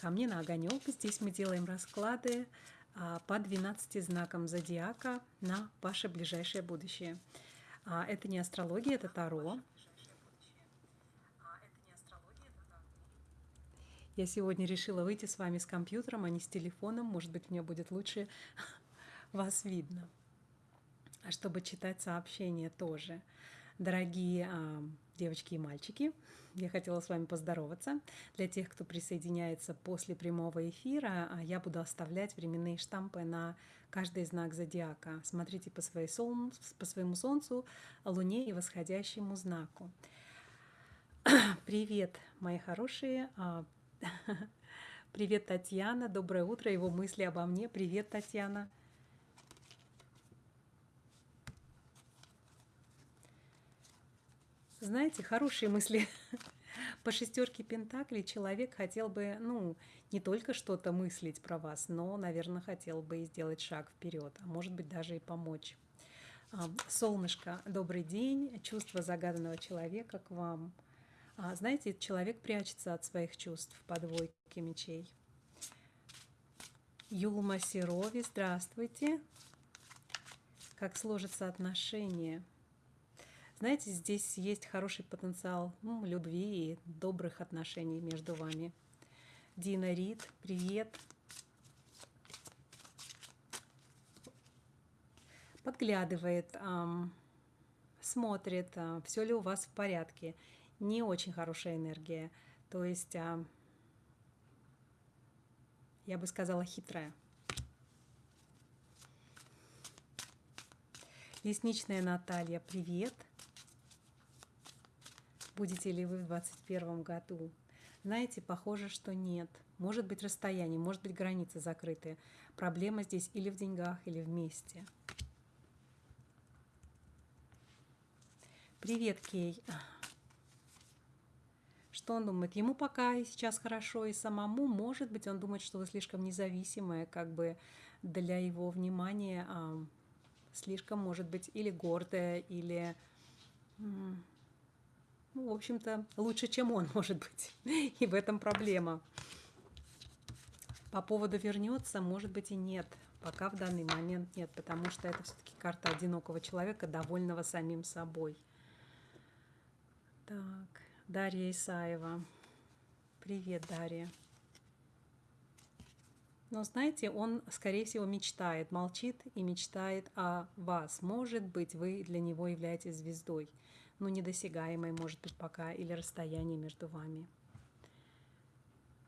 ко мне на огонек. Здесь мы делаем расклады а, по 12 знакам зодиака на ваше ближайшее будущее. А, это не астрология, это Таро. Я сегодня решила выйти с вами с компьютером, а не с телефоном. Может быть, мне будет лучше вас видно. А чтобы читать сообщения тоже. Дорогие а, девочки и мальчики, я хотела с вами поздороваться. Для тех, кто присоединяется после прямого эфира, а, я буду оставлять временные штампы на каждый знак зодиака. Смотрите по, своей солн... по своему Солнцу, Луне и восходящему знаку. Привет, мои хорошие. А, привет, Татьяна. Доброе утро. Его мысли обо мне. Привет, Татьяна. Знаете, хорошие мысли. По шестерке Пентаклей человек хотел бы, ну, не только что-то мыслить про вас, но, наверное, хотел бы и сделать шаг вперед, а может быть даже и помочь. Солнышко, добрый день. Чувство загаданного человека к вам. А, знаете, человек прячется от своих чувств по двойке мечей. Юлма Серови, здравствуйте. Как сложатся отношения? Знаете, здесь есть хороший потенциал ну, любви и добрых отношений между вами. Дина Рид, привет. Подглядывает, эм, смотрит, э, все ли у вас в порядке. Не очень хорошая энергия. То есть, э, я бы сказала, хитрая. Лесничная Наталья, привет. Будете ли вы в 2021 году? Знаете, похоже, что нет. Может быть расстояние, может быть границы закрыты. Проблема здесь или в деньгах, или вместе. Привет, Кей. Что он думает? Ему пока сейчас хорошо, и самому, может быть, он думает, что вы слишком независимая, как бы для его внимания а, слишком, может быть, или гордая, или ну, в общем-то, лучше, чем он, может быть. И в этом проблема. По поводу вернется, может быть и нет. Пока в данный момент нет, потому что это все-таки карта одинокого человека, довольного самим собой. Так, Дарья Исаева. Привет, Дарья. Но знаете, он, скорее всего, мечтает, молчит и мечтает о вас. Может быть, вы для него являетесь звездой ну, недосягаемой, может быть, пока, или расстояние между вами.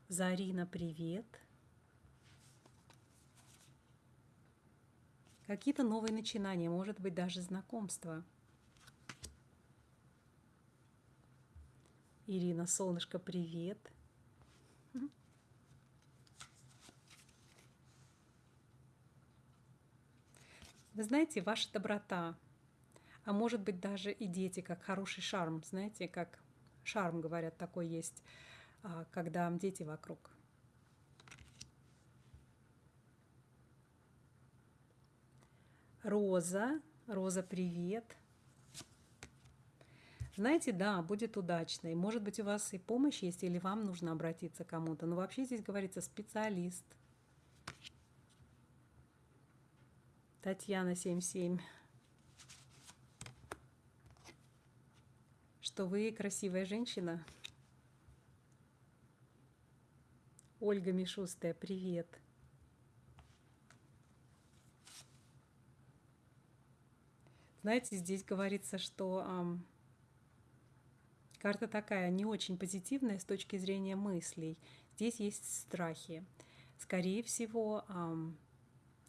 Зарина, привет. Какие-то новые начинания, может быть, даже знакомства. Ирина, солнышко, привет. Вы знаете, ваша доброта, а может быть даже и дети, как хороший шарм, знаете, как шарм, говорят, такой есть, а, когда дети вокруг. Роза, Роза, привет. Знаете, да, будет удачно. И может быть у вас и помощь есть, или вам нужно обратиться к кому-то. Но вообще здесь говорится специалист. Татьяна 77. Что вы красивая женщина. Ольга Мишустая, привет. Знаете, здесь говорится, что эм, карта такая не очень позитивная с точки зрения мыслей. Здесь есть страхи. Скорее всего, эм,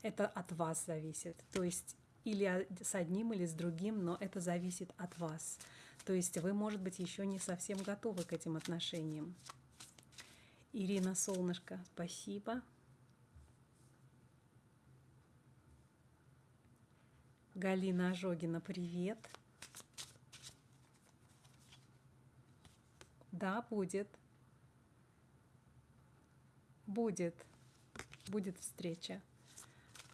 это от вас зависит. То есть или с одним, или с другим, но это зависит от вас. То есть вы, может быть, еще не совсем готовы к этим отношениям. Ирина Солнышко, спасибо. Галина Ожогина, привет. Да, будет. Будет. Будет встреча.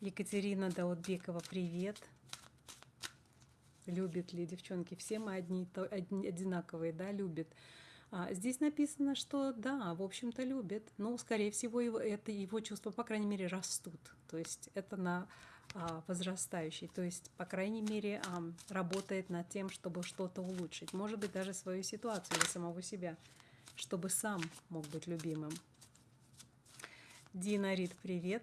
Екатерина Даутбекова, привет. Любит ли девчонки? Все мы одни, то, одни одинаковые, да, любят. А здесь написано, что да, в общем-то любит, но, скорее всего, его, это его чувства, по крайней мере, растут. То есть это на а, возрастающий, то есть, по крайней мере, а, работает над тем, чтобы что-то улучшить. Может быть, даже свою ситуацию или самого себя, чтобы сам мог быть любимым. Дина Рид, привет.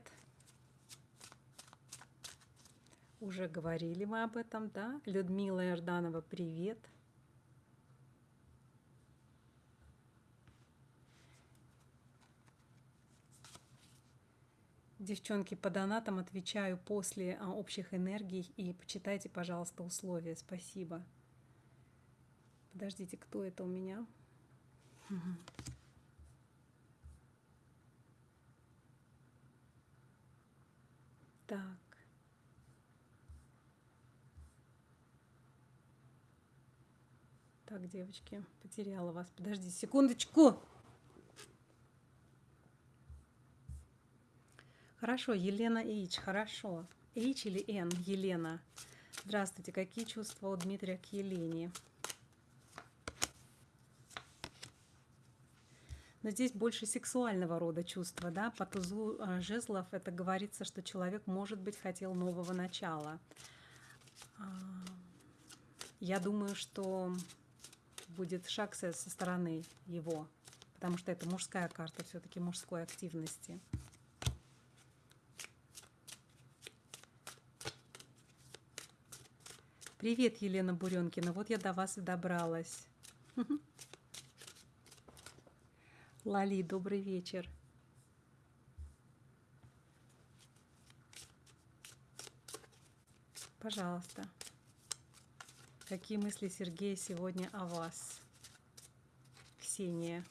Уже говорили мы об этом, да? Людмила Ирданова, привет. Девчонки, по донатам отвечаю после а, общих энергий и почитайте, пожалуйста, условия. Спасибо. Подождите, кто это у меня? Так. Так, девочки, потеряла вас. Подожди секундочку. Хорошо, Елена Ич, хорошо. Ич или Н, Елена. Здравствуйте, какие чувства у Дмитрия к Елене? Но здесь больше сексуального рода чувства, да, по тузу э, жезлов это говорится, что человек, может быть, хотел нового начала. А, я думаю, что будет шаг со стороны его, потому что это мужская карта все-таки мужской активности. Привет, Елена Буренкина. Вот я до вас и добралась. Лали, добрый вечер. Пожалуйста. Какие мысли Сергея сегодня о вас? Ксения.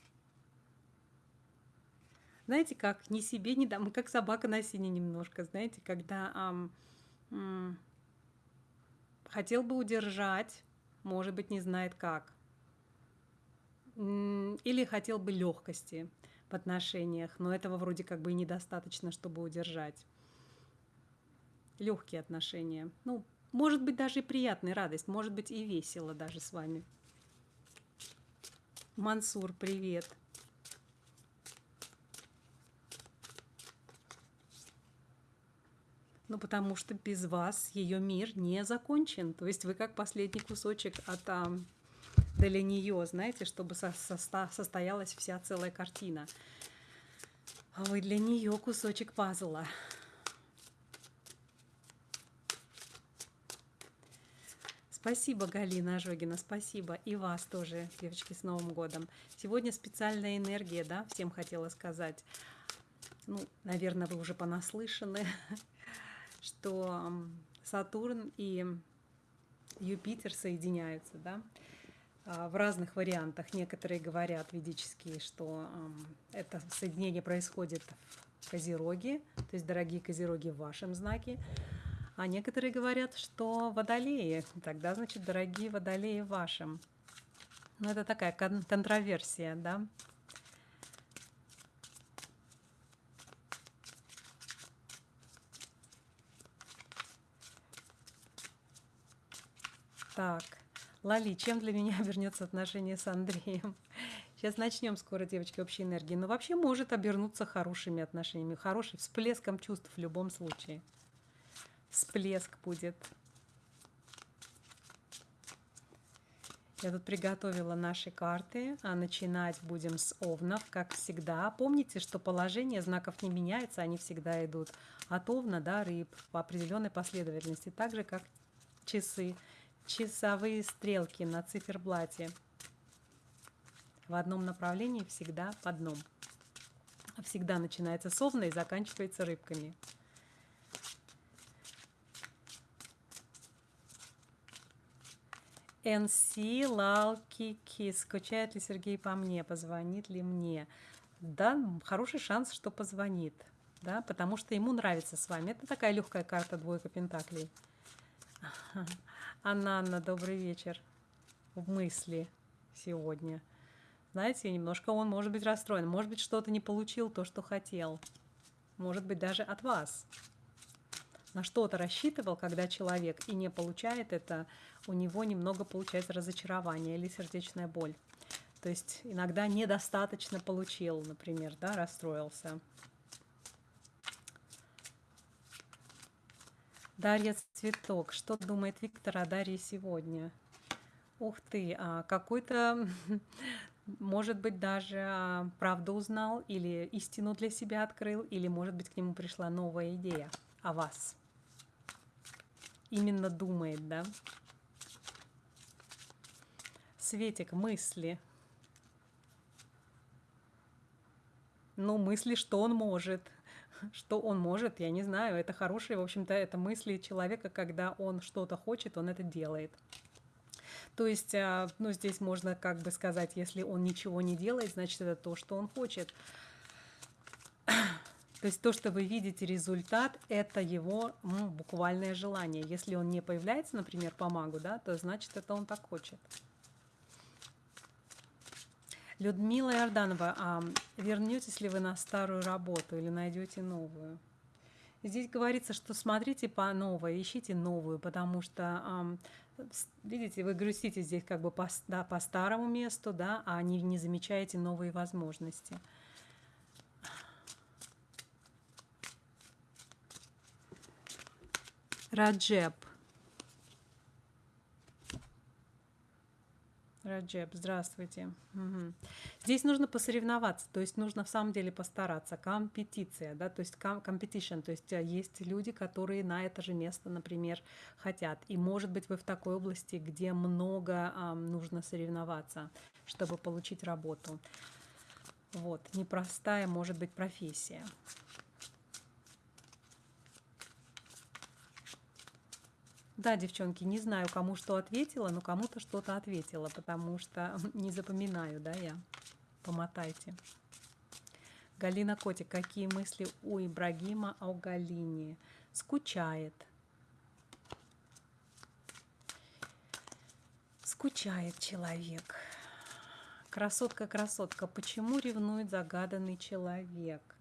Знаете, как ни себе, ни дам, как собака на сине немножко, знаете, когда ам, м, хотел бы удержать, может быть, не знает как. Или хотел бы легкости в отношениях, но этого вроде как бы и недостаточно, чтобы удержать. Легкие отношения. Ну, может быть, даже и приятная радость, может быть, и весело даже с вами. Мансур, привет. Ну, потому что без вас ее мир не закончен. То есть вы как последний кусочек от а, для нее, знаете, чтобы со со состоялась вся целая картина. А вы для нее кусочек пазла. Спасибо, Галина Ожогина, спасибо. И вас тоже, девочки, с Новым годом. Сегодня специальная энергия, да, всем хотела сказать. Ну, наверное, вы уже понаслышаны, что Сатурн и Юпитер соединяются, да, а, в разных вариантах. Некоторые говорят ведические, что это соединение происходит в Козероге, то есть, дорогие Козероги, в вашем знаке. А некоторые говорят, что водолеи. Тогда, значит, дорогие водолеи вашим. Ну, это такая кон контроверсия, да. Так, Лали, чем для меня обернется отношение с Андреем? Сейчас начнем скоро, девочки, общей энергии. Но вообще может обернуться хорошими отношениями, хорошим всплеском чувств в любом случае всплеск будет. Я тут приготовила наши карты, а начинать будем с овнов, как всегда. Помните, что положение знаков не меняется, они всегда идут от овна до рыб по определенной последовательности, так же как часы, часовые стрелки на циферблате. В одном направлении всегда по одном. Всегда начинается с овна и заканчивается рыбками. НС Лалки Кис. Скучает ли Сергей по мне? Позвонит ли мне? Да, хороший шанс, что позвонит. Да, потому что ему нравится с вами. Это такая легкая карта двойка пентаклей. Анна, Анна, добрый вечер. В мысли сегодня. Знаете, немножко он может быть расстроен. Может быть, что-то не получил то, что хотел. Может быть, даже от вас на что-то рассчитывал, когда человек и не получает это, у него немного получается разочарование или сердечная боль. То есть иногда недостаточно получил, например, да, расстроился. Дарья Цветок. Что думает Виктор о Дарье сегодня? Ух ты, а какой-то, может быть, даже а, правду узнал, или истину для себя открыл, или, может быть, к нему пришла новая идея о вас. Именно думает, да? Светик, мысли. Ну, мысли, что он может. Что он может, я не знаю. Это хорошие, в общем-то, это мысли человека, когда он что-то хочет, он это делает. То есть, а, ну, здесь можно как бы сказать, если он ничего не делает, значит, это то, что он хочет. То есть то, что вы видите результат, это его ну, буквальное желание. Если он не появляется, например, по магу, да, то значит, это он так хочет. Людмила Иорданова, а вернетесь ли вы на старую работу или найдете новую? Здесь говорится, что смотрите по новой, ищите новую, потому что, видите, вы грустите здесь как бы по, да, по старому месту, да, а не, не замечаете новые возможности. Раджеб. Раджеб, здравствуйте. Угу. Здесь нужно посоревноваться, то есть нужно в самом деле постараться. Компетиция, да, то есть competition, то есть э, есть люди, которые на это же место, например, хотят. И может быть вы в такой области, где много а, нужно соревноваться, чтобы получить работу. Вот, непростая может быть профессия. Да, девчонки, не знаю, кому что ответила, но кому-то что-то ответила, потому что не запоминаю, да, я. Помотайте. Галина Котик, какие мысли у Ибрагима о Галине? Скучает. Скучает человек. Красотка, красотка, почему ревнует загаданный человек?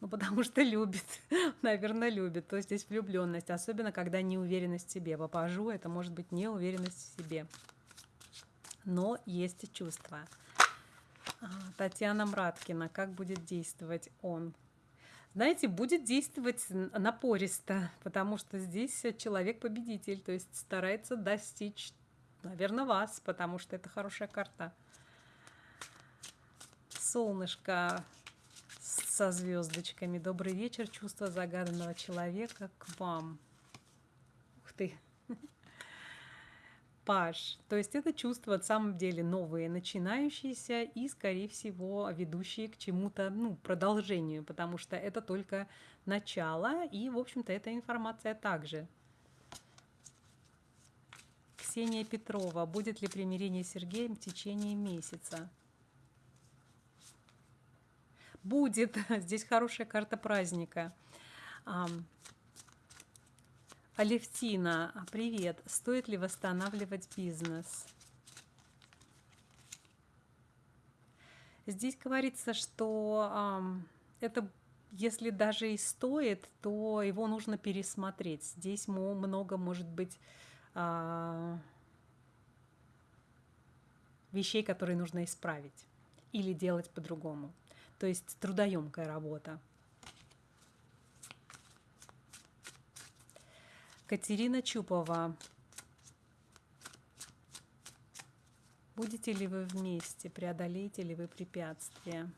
Ну, потому что любит, наверное, любит. То есть здесь влюбленность, особенно когда неуверенность в себе. Попажу, это может быть неуверенность в себе. Но есть чувство. А, Татьяна Мраткина, как будет действовать он? Знаете, будет действовать напористо, потому что здесь человек-победитель, то есть старается достичь, наверное, вас, потому что это хорошая карта. Солнышко, со звездочками. Добрый вечер, чувство загаданного человека к вам. Ух ты. Паш. То есть это чувство на самом деле новые, начинающиеся и, скорее всего, ведущие к чему-то, ну, продолжению, потому что это только начало, и, в общем-то, эта информация также. Ксения Петрова. Будет ли примирение с Сергеем в течение месяца? Будет. Здесь хорошая карта праздника. Алевтина, привет. Стоит ли восстанавливать бизнес? Здесь говорится, что это если даже и стоит, то его нужно пересмотреть. Здесь много может быть а, вещей, которые нужно исправить или делать по-другому то есть трудоемкая работа. Катерина Чупова. Будете ли вы вместе, преодолеете ли вы препятствия?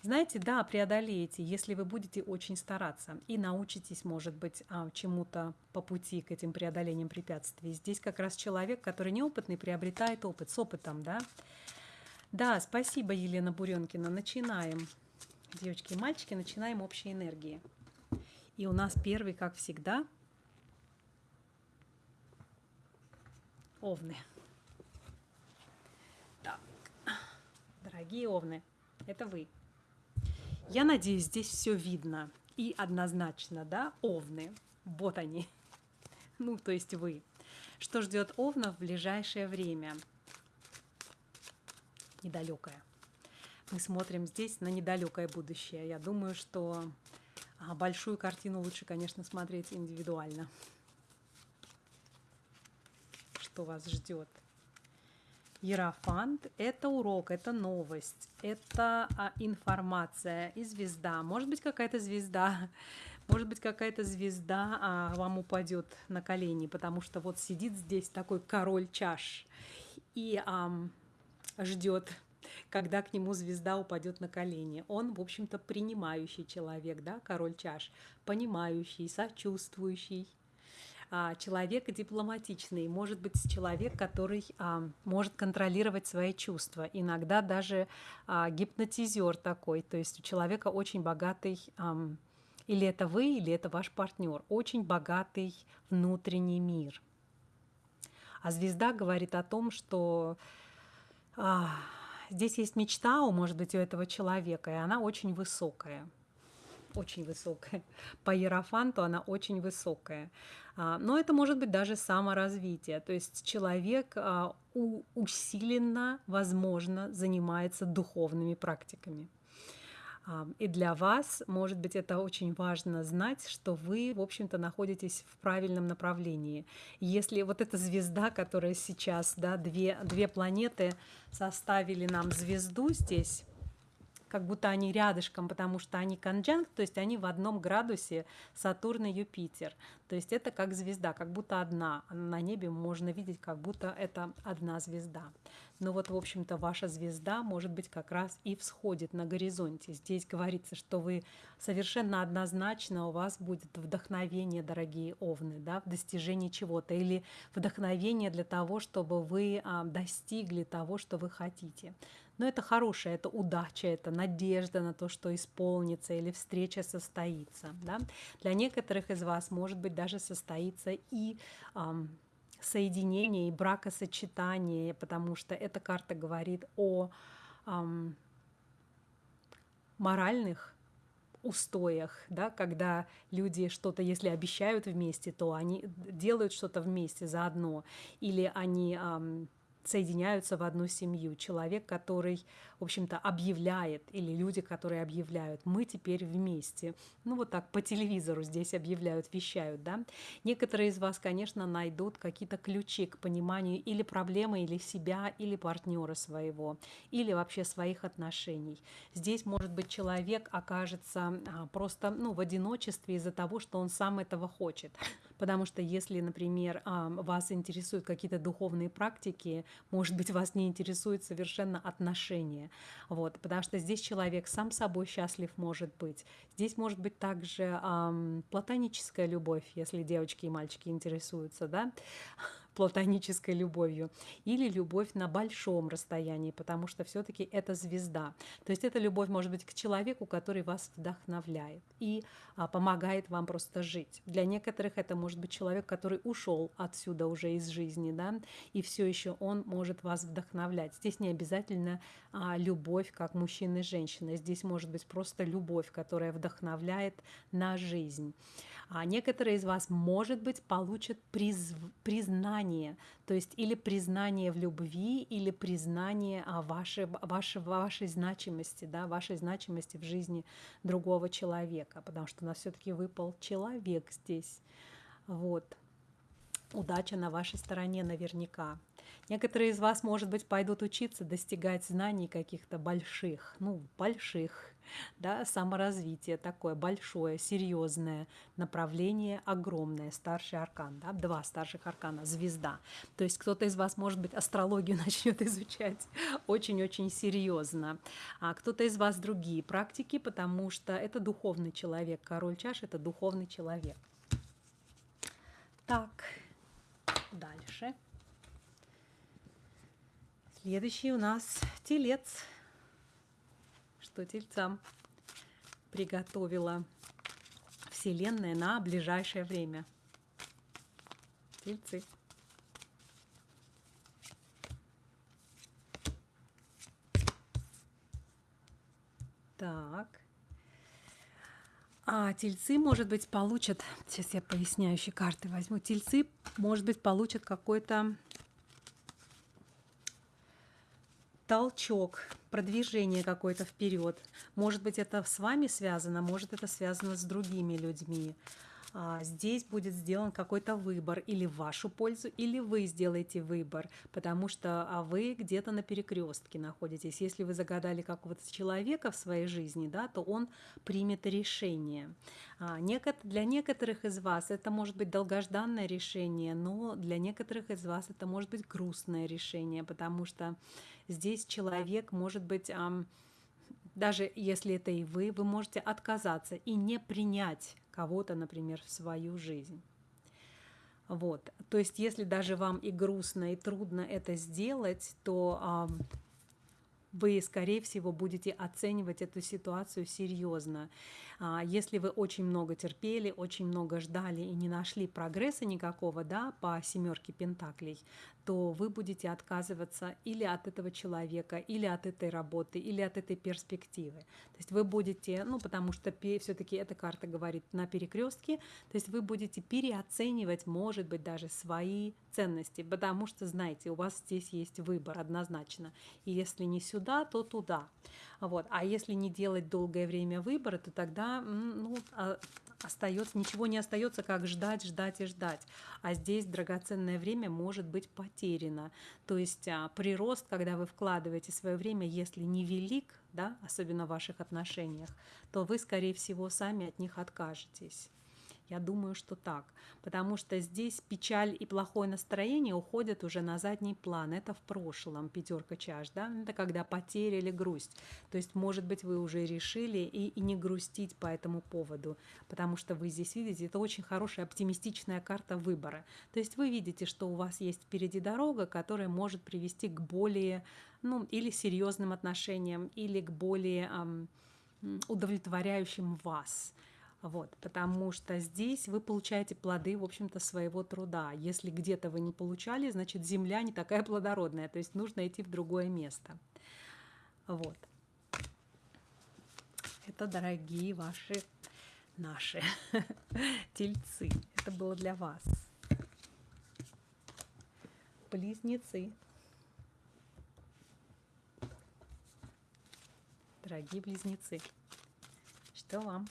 Знаете, да, преодолеете, если вы будете очень стараться и научитесь, может быть, а, чему-то по пути к этим преодолениям препятствий. Здесь как раз человек, который неопытный, приобретает опыт с опытом, да. Да, спасибо, Елена Буренкина. Начинаем. Девочки и мальчики, начинаем общей энергии. И у нас первый, как всегда, овны. Так, дорогие овны, это вы. Я надеюсь, здесь все видно и однозначно, да, овны. Вот они. Ну, то есть вы. Что ждет овна в ближайшее время? Недалекое. Мы смотрим здесь на недалекое будущее. Я думаю, что а, большую картину лучше, конечно, смотреть индивидуально. Что вас ждет. Ерофант – это урок, это новость, это а, информация и звезда. Может быть, какая-то звезда, может быть, какая-то звезда а, вам упадет на колени, потому что вот сидит здесь такой король чаш и а, ждет, когда к нему звезда упадет на колени. Он, в общем-то, принимающий человек, да, король чаш, понимающий, сочувствующий, а, человек дипломатичный, может быть человек, который а, может контролировать свои чувства, иногда даже а, гипнотизер такой, то есть у человека очень богатый, или это вы, или это ваш партнер, очень богатый внутренний мир. А звезда говорит о том, что а, здесь есть мечта, у, может быть, у этого человека, и она очень высокая очень высокая. По Ерофанту она очень высокая. А, но это может быть даже саморазвитие. То есть человек а, усиленно, возможно, занимается духовными практиками. И для вас, может быть, это очень важно знать, что вы, в общем-то, находитесь в правильном направлении. Если вот эта звезда, которая сейчас, да, две, две планеты составили нам звезду здесь, как будто они рядышком, потому что они конджанкт, то есть они в одном градусе Сатурн и Юпитер. То есть это как звезда, как будто одна. На небе можно видеть, как будто это одна звезда. Но вот, в общем-то, ваша звезда, может быть, как раз и всходит на горизонте. Здесь говорится, что вы совершенно однозначно, у вас будет вдохновение, дорогие овны, да, в достижении чего-то, или вдохновение для того, чтобы вы а, достигли того, что вы хотите. Но это хорошее, это удача, это надежда на то, что исполнится или встреча состоится. Да? Для некоторых из вас, может быть, даже состоится и эм, соединение, и бракосочетание, потому что эта карта говорит о эм, моральных устоях, да, когда люди что-то, если обещают вместе, то они делают что-то вместе заодно, или они эм, соединяются в одну семью. Человек, который, в общем-то, объявляет, или люди, которые объявляют, мы теперь вместе. Ну вот так по телевизору здесь объявляют, вещают, да. Некоторые из вас, конечно, найдут какие-то ключи к пониманию или проблемы, или себя, или партнера своего, или вообще своих отношений. Здесь, может быть, человек окажется а, просто ну, в одиночестве из-за того, что он сам этого хочет. Потому что если, например, вас интересуют какие-то духовные практики, может быть, вас не интересует совершенно отношения. Вот, потому что здесь человек сам собой счастлив может быть. Здесь может быть также эм, платоническая любовь, если девочки и мальчики интересуются, да, платонической любовью, или любовь на большом расстоянии, потому что все-таки это звезда. То есть это любовь может быть к человеку, который вас вдохновляет и а, помогает вам просто жить. Для некоторых это может быть человек, который ушел отсюда уже из жизни, да, и все еще он может вас вдохновлять. Здесь не обязательно а, любовь как мужчина и женщина, здесь может быть просто любовь, которая вдохновляет на жизнь. А некоторые из вас, может быть, получат приз, признание, то есть или признание в любви, или признание о вашей, вашей, вашей значимости, да, вашей значимости в жизни другого человека, потому что у нас все-таки выпал человек здесь. Вот. Удача на вашей стороне наверняка. Некоторые из вас, может быть, пойдут учиться достигать знаний каких-то больших, ну, больших, да, саморазвитие такое большое, серьезное направление, огромное, старший аркан, да, два старших аркана, звезда. То есть кто-то из вас, может быть, астрологию начнет изучать очень-очень серьезно, а кто-то из вас другие практики, потому что это духовный человек, король чаш – это духовный человек. Так, дальше. Следующий у нас телец что тельцам приготовила Вселенная на ближайшее время. Тельцы. Так. А тельцы, может быть, получат, сейчас я поясняющие карты возьму, тельцы, может быть, получат какой-то толчок, продвижение какое-то вперед. Может быть, это с вами связано, может, это связано с другими людьми. а, здесь будет сделан какой-то выбор или в вашу пользу, или вы сделаете выбор, потому что а вы где-то на перекрестке находитесь. Если вы загадали какого-то человека в своей жизни, да, то он примет решение. А, для некоторых из вас это может быть долгожданное решение, но для некоторых из вас это может быть грустное решение, потому что здесь человек может быть даже если это и вы, вы можете отказаться и не принять кого-то, например, в свою жизнь. Вот. То есть, если даже вам и грустно, и трудно это сделать, то вы, скорее всего, будете оценивать эту ситуацию серьезно. А, если вы очень много терпели, очень много ждали и не нашли прогресса никакого да, по семерке пентаклей, то вы будете отказываться или от этого человека, или от этой работы, или от этой перспективы. То есть вы будете, ну потому что все-таки эта карта говорит на перекрестке, то есть вы будете переоценивать, может быть, даже свои ценности, потому что, знаете, у вас здесь есть выбор однозначно. И если не сюда, то туда. Вот. А если не делать долгое время выбора, то тогда ну, а, остается, ничего не остается, как ждать, ждать и ждать. А здесь драгоценное время может быть потеряно. То есть а, прирост, когда вы вкладываете свое время, если не велик, да, особенно в ваших отношениях, то вы, скорее всего, сами от них откажетесь. Я думаю, что так. Потому что здесь печаль и плохое настроение уходят уже на задний план. Это в прошлом, пятерка чаш, да? Это когда потеря или грусть. То есть, может быть, вы уже решили и, и не грустить по этому поводу. Потому что вы здесь видите, это очень хорошая оптимистичная карта выбора. То есть вы видите, что у вас есть впереди дорога, которая может привести к более, ну, или серьезным отношениям, или к более эм, удовлетворяющим вас. Вот, потому что здесь вы получаете плоды, в общем-то, своего труда. Если где-то вы не получали, значит, земля не такая плодородная, то есть нужно идти в другое место. Вот. Это, дорогие ваши, наши тельцы. Это было для вас. Близнецы. Дорогие близнецы, что вам?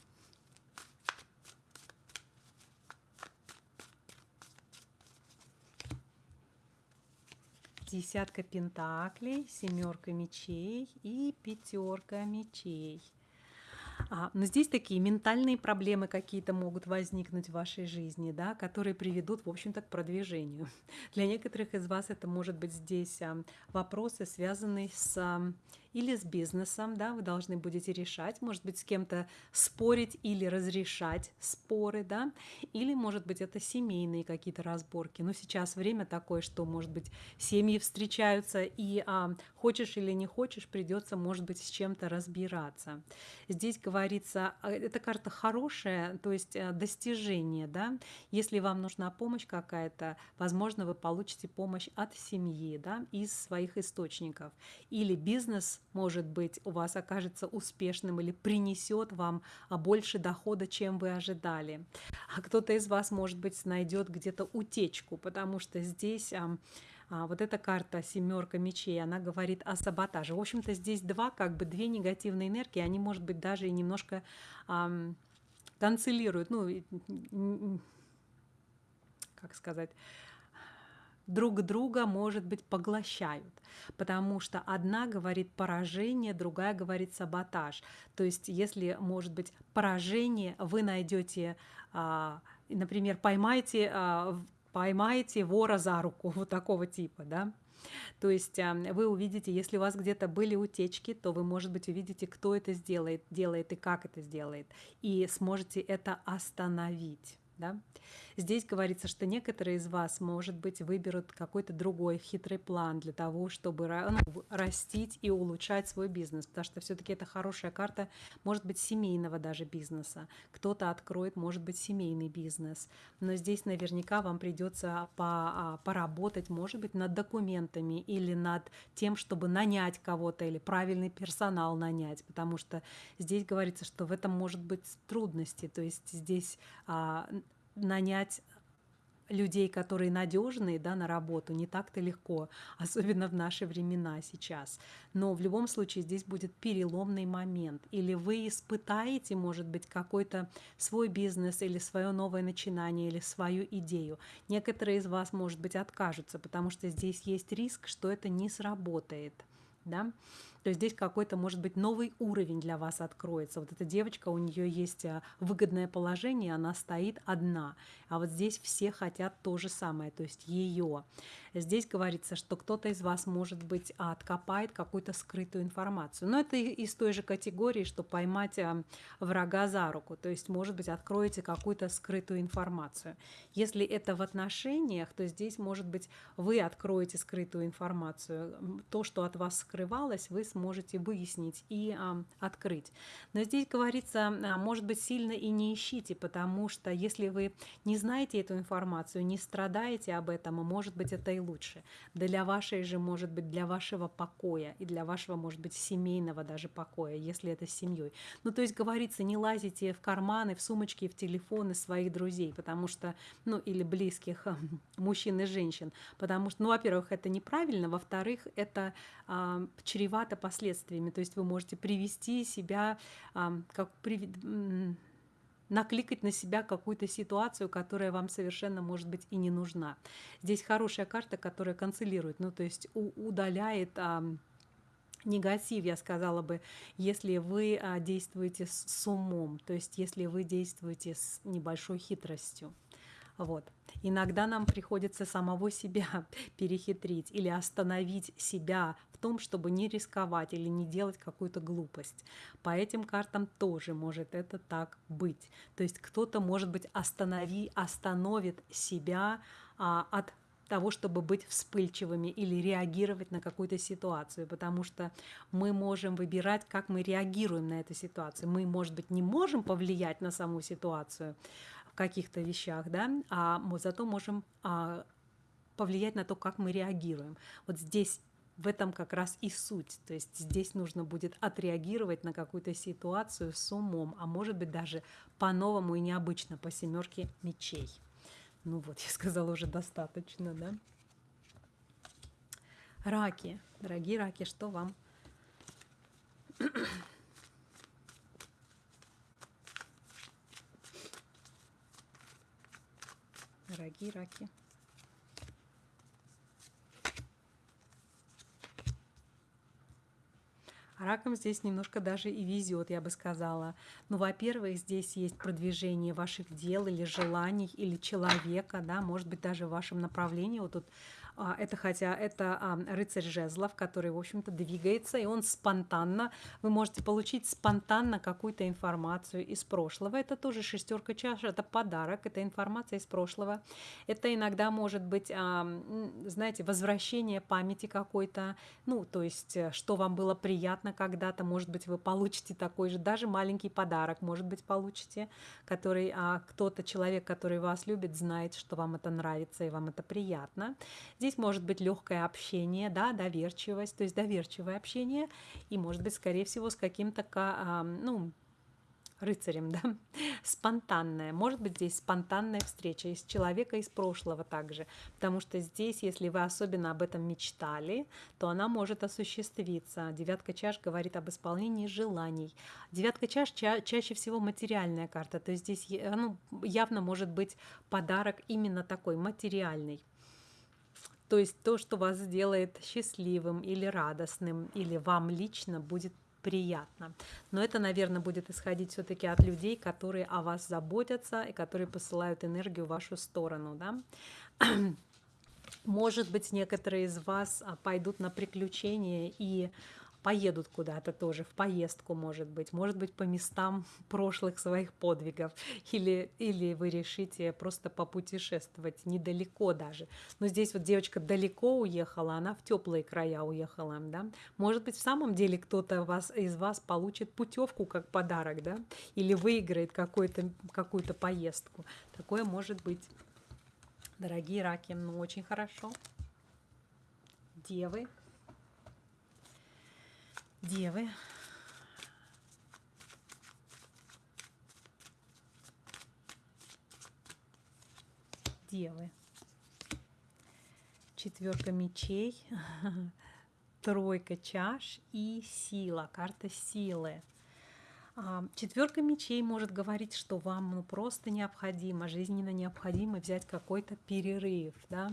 Десятка пентаклей, семерка мечей и пятерка мечей. А, но здесь такие ментальные проблемы какие-то могут возникнуть в вашей жизни, да, которые приведут, в общем-то, к продвижению. Для некоторых из вас это может быть здесь а, вопросы, связанные с а, или с бизнесом, да, вы должны будете решать, может быть, с кем-то спорить или разрешать споры, да, или, может быть, это семейные какие-то разборки. Но сейчас время такое, что, может быть, семьи встречаются, и а, хочешь или не хочешь, придется, может быть, с чем-то разбираться. Здесь говорится, а, эта карта хорошая, то есть э, достижение, да, если вам нужна помощь какая-то, возможно, вы получите помощь от семьи, да, из своих источников, или бизнес может быть, у вас окажется успешным или принесет вам а, больше дохода, чем вы ожидали. А кто-то из вас, может быть, найдет где-то утечку, потому что здесь а, вот эта карта семерка мечей, она говорит о саботаже. В общем-то, здесь два, как бы две негативные энергии, они, может быть, даже и немножко а, канцелируют, ну, как сказать, друг друга, может быть, поглощают, потому что одна говорит поражение, другая говорит саботаж. То есть, если, может быть, поражение, вы найдете, а, например, поймайте, а, поймаете вора за руку, вот такого типа, да, то есть а, вы увидите, если у вас где-то были утечки, то вы, может быть, увидите, кто это сделает, делает и как это сделает, и сможете это остановить. Да? Здесь говорится, что некоторые из вас, может быть, выберут какой-то другой хитрый план для того, чтобы ну, растить и улучшать свой бизнес, потому что все-таки это хорошая карта, может быть, семейного даже бизнеса. Кто-то откроет, может быть, семейный бизнес. Но здесь наверняка вам придется по, а, поработать, может быть, над документами или над тем, чтобы нанять кого-то или правильный персонал нанять, потому что здесь говорится, что в этом может быть трудности, то есть здесь а, нанять людей, которые надежные да, на работу, не так-то легко, особенно в наши времена сейчас. Но в любом случае здесь будет переломный момент. Или вы испытаете, может быть, какой-то свой бизнес или свое новое начинание или свою идею. Некоторые из вас, может быть, откажутся, потому что здесь есть риск, что это не сработает. Да? То здесь какой-то, может быть, новый уровень для вас откроется. Вот эта девочка, у нее есть а, выгодное положение, она стоит одна. А вот здесь все хотят то же самое, то есть ее. Здесь говорится, что кто-то из вас, может быть, откопает какую-то скрытую информацию. Но это из той же категории, что поймать а, врага за руку. То есть, может быть, откроете какую-то скрытую информацию. Если это в отношениях, то здесь, может быть, вы откроете скрытую информацию. То, что от вас скрывалось, вы сможете выяснить и а, открыть. Но здесь говорится, а, может быть, сильно и не ищите, потому что если вы не знаете эту информацию, не страдаете об этом, может быть, это и лучше. Для вашей же, может быть, для вашего покоя и для вашего, может быть, семейного даже покоя, если это с семьей. Ну, то есть говорится, не лазите в карманы, в сумочки, в телефоны своих друзей, потому что, ну, или близких мужчин и женщин, потому что, ну, во-первых, это неправильно, во-вторых, это а, чревато последствиями, то есть вы можете привести себя, а, как при накликать на себя какую-то ситуацию, которая вам совершенно, может быть, и не нужна. Здесь хорошая карта, которая канцелирует, ну, то есть удаляет негатив, я сказала бы, если вы а, действуете с умом, то есть если вы действуете с небольшой хитростью. Вот. Иногда нам приходится самого себя перехитрить или остановить себя в том, чтобы не рисковать или не делать какую-то глупость. По этим картам тоже может это так быть. То есть кто-то, может быть, останови, остановит себя а, от того, чтобы быть вспыльчивыми или реагировать на какую-то ситуацию, потому что мы можем выбирать, как мы реагируем на эту ситуацию. Мы, может быть, не можем повлиять на саму ситуацию, каких-то вещах, да, а мы зато можем а, повлиять на то, как мы реагируем. Вот здесь в этом как раз и суть. То есть здесь нужно будет отреагировать на какую-то ситуацию с умом, а может быть даже по-новому и необычно, по семерке мечей. Ну вот, я сказала уже достаточно, да? Раки, дорогие раки, что вам дорогие раки. Раком здесь немножко даже и везет, я бы сказала. Ну, во-первых, здесь есть продвижение ваших дел или желаний, или человека, да, может быть, даже в вашем направлении. Вот тут это хотя это а, рыцарь жезлов, который, в общем-то, двигается, и он спонтанно, вы можете получить спонтанно какую-то информацию из прошлого. Это тоже шестерка чаш, это подарок, это информация из прошлого. Это иногда может быть, а, знаете, возвращение памяти какой-то, ну, то есть, э, что вам было приятно когда-то, может быть, вы получите такой же, даже маленький подарок, может быть, получите, который кто-то, человек, который вас любит, знает, что вам это нравится и вам это приятно. Здесь может быть легкое общение, да, доверчивость, то есть доверчивое общение, и может быть, скорее всего, с каким-то, ну, рыцарем, да, спонтанная. Может быть, здесь спонтанная встреча из человека из прошлого также, потому что здесь, если вы особенно об этом мечтали, то она может осуществиться. Девятка чаш говорит об исполнении желаний. Девятка чаш ча чаще всего материальная карта, то есть здесь ну, явно может быть подарок именно такой, материальный. То есть то, что вас сделает счастливым или радостным, или вам лично будет приятно. Но это, наверное, будет исходить все-таки от людей, которые о вас заботятся и которые посылают энергию в вашу сторону. Да? Может быть, некоторые из вас а, пойдут на приключения и поедут куда-то тоже, в поездку, может быть, может быть, по местам прошлых своих подвигов, или, или вы решите просто попутешествовать недалеко даже. Но здесь вот девочка далеко уехала, она в теплые края уехала, да. Может быть, в самом деле кто-то вас, из вас получит путевку как подарок, да, или выиграет какую-то какую-то поездку. Такое может быть. Дорогие раки, ну очень хорошо. Девы, Девы. Девы. Четверка мечей, тройка чаш и сила, карта силы. Четверка мечей может говорить, что вам ну, просто необходимо, жизненно необходимо взять какой-то перерыв, да?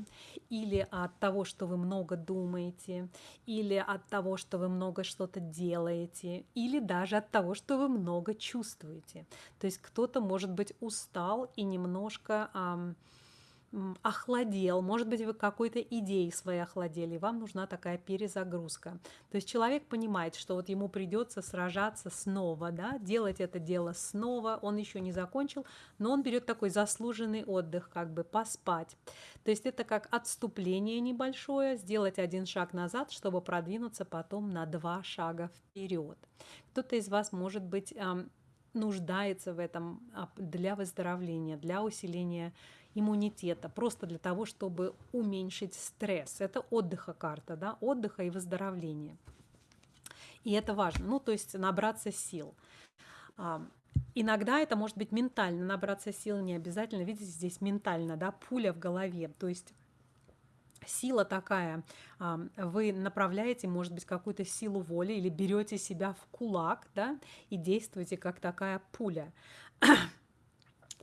или от того, что вы много думаете, или от того, что вы много что-то делаете, или даже от того, что вы много чувствуете. То есть кто-то, может быть, устал и немножко... Ам, охладел, может быть, вы какой-то идеей своей охладели, вам нужна такая перезагрузка. То есть человек понимает, что вот ему придется сражаться снова, да, делать это дело снова, он еще не закончил, но он берет такой заслуженный отдых, как бы поспать. То есть это как отступление небольшое, сделать один шаг назад, чтобы продвинуться потом на два шага вперед. Кто-то из вас, может быть, нуждается в этом а, для выздоровления, для усиления иммунитета, просто для того, чтобы уменьшить стресс. Это отдыха карта, да, отдыха и выздоровления. И это важно, ну, то есть набраться сил. А, иногда это может быть ментально, набраться сил не обязательно, видите, здесь ментально, да, пуля в голове, то есть сила такая, а, вы направляете, может быть, какую-то силу воли или берете себя в кулак, да, и действуете как такая пуля.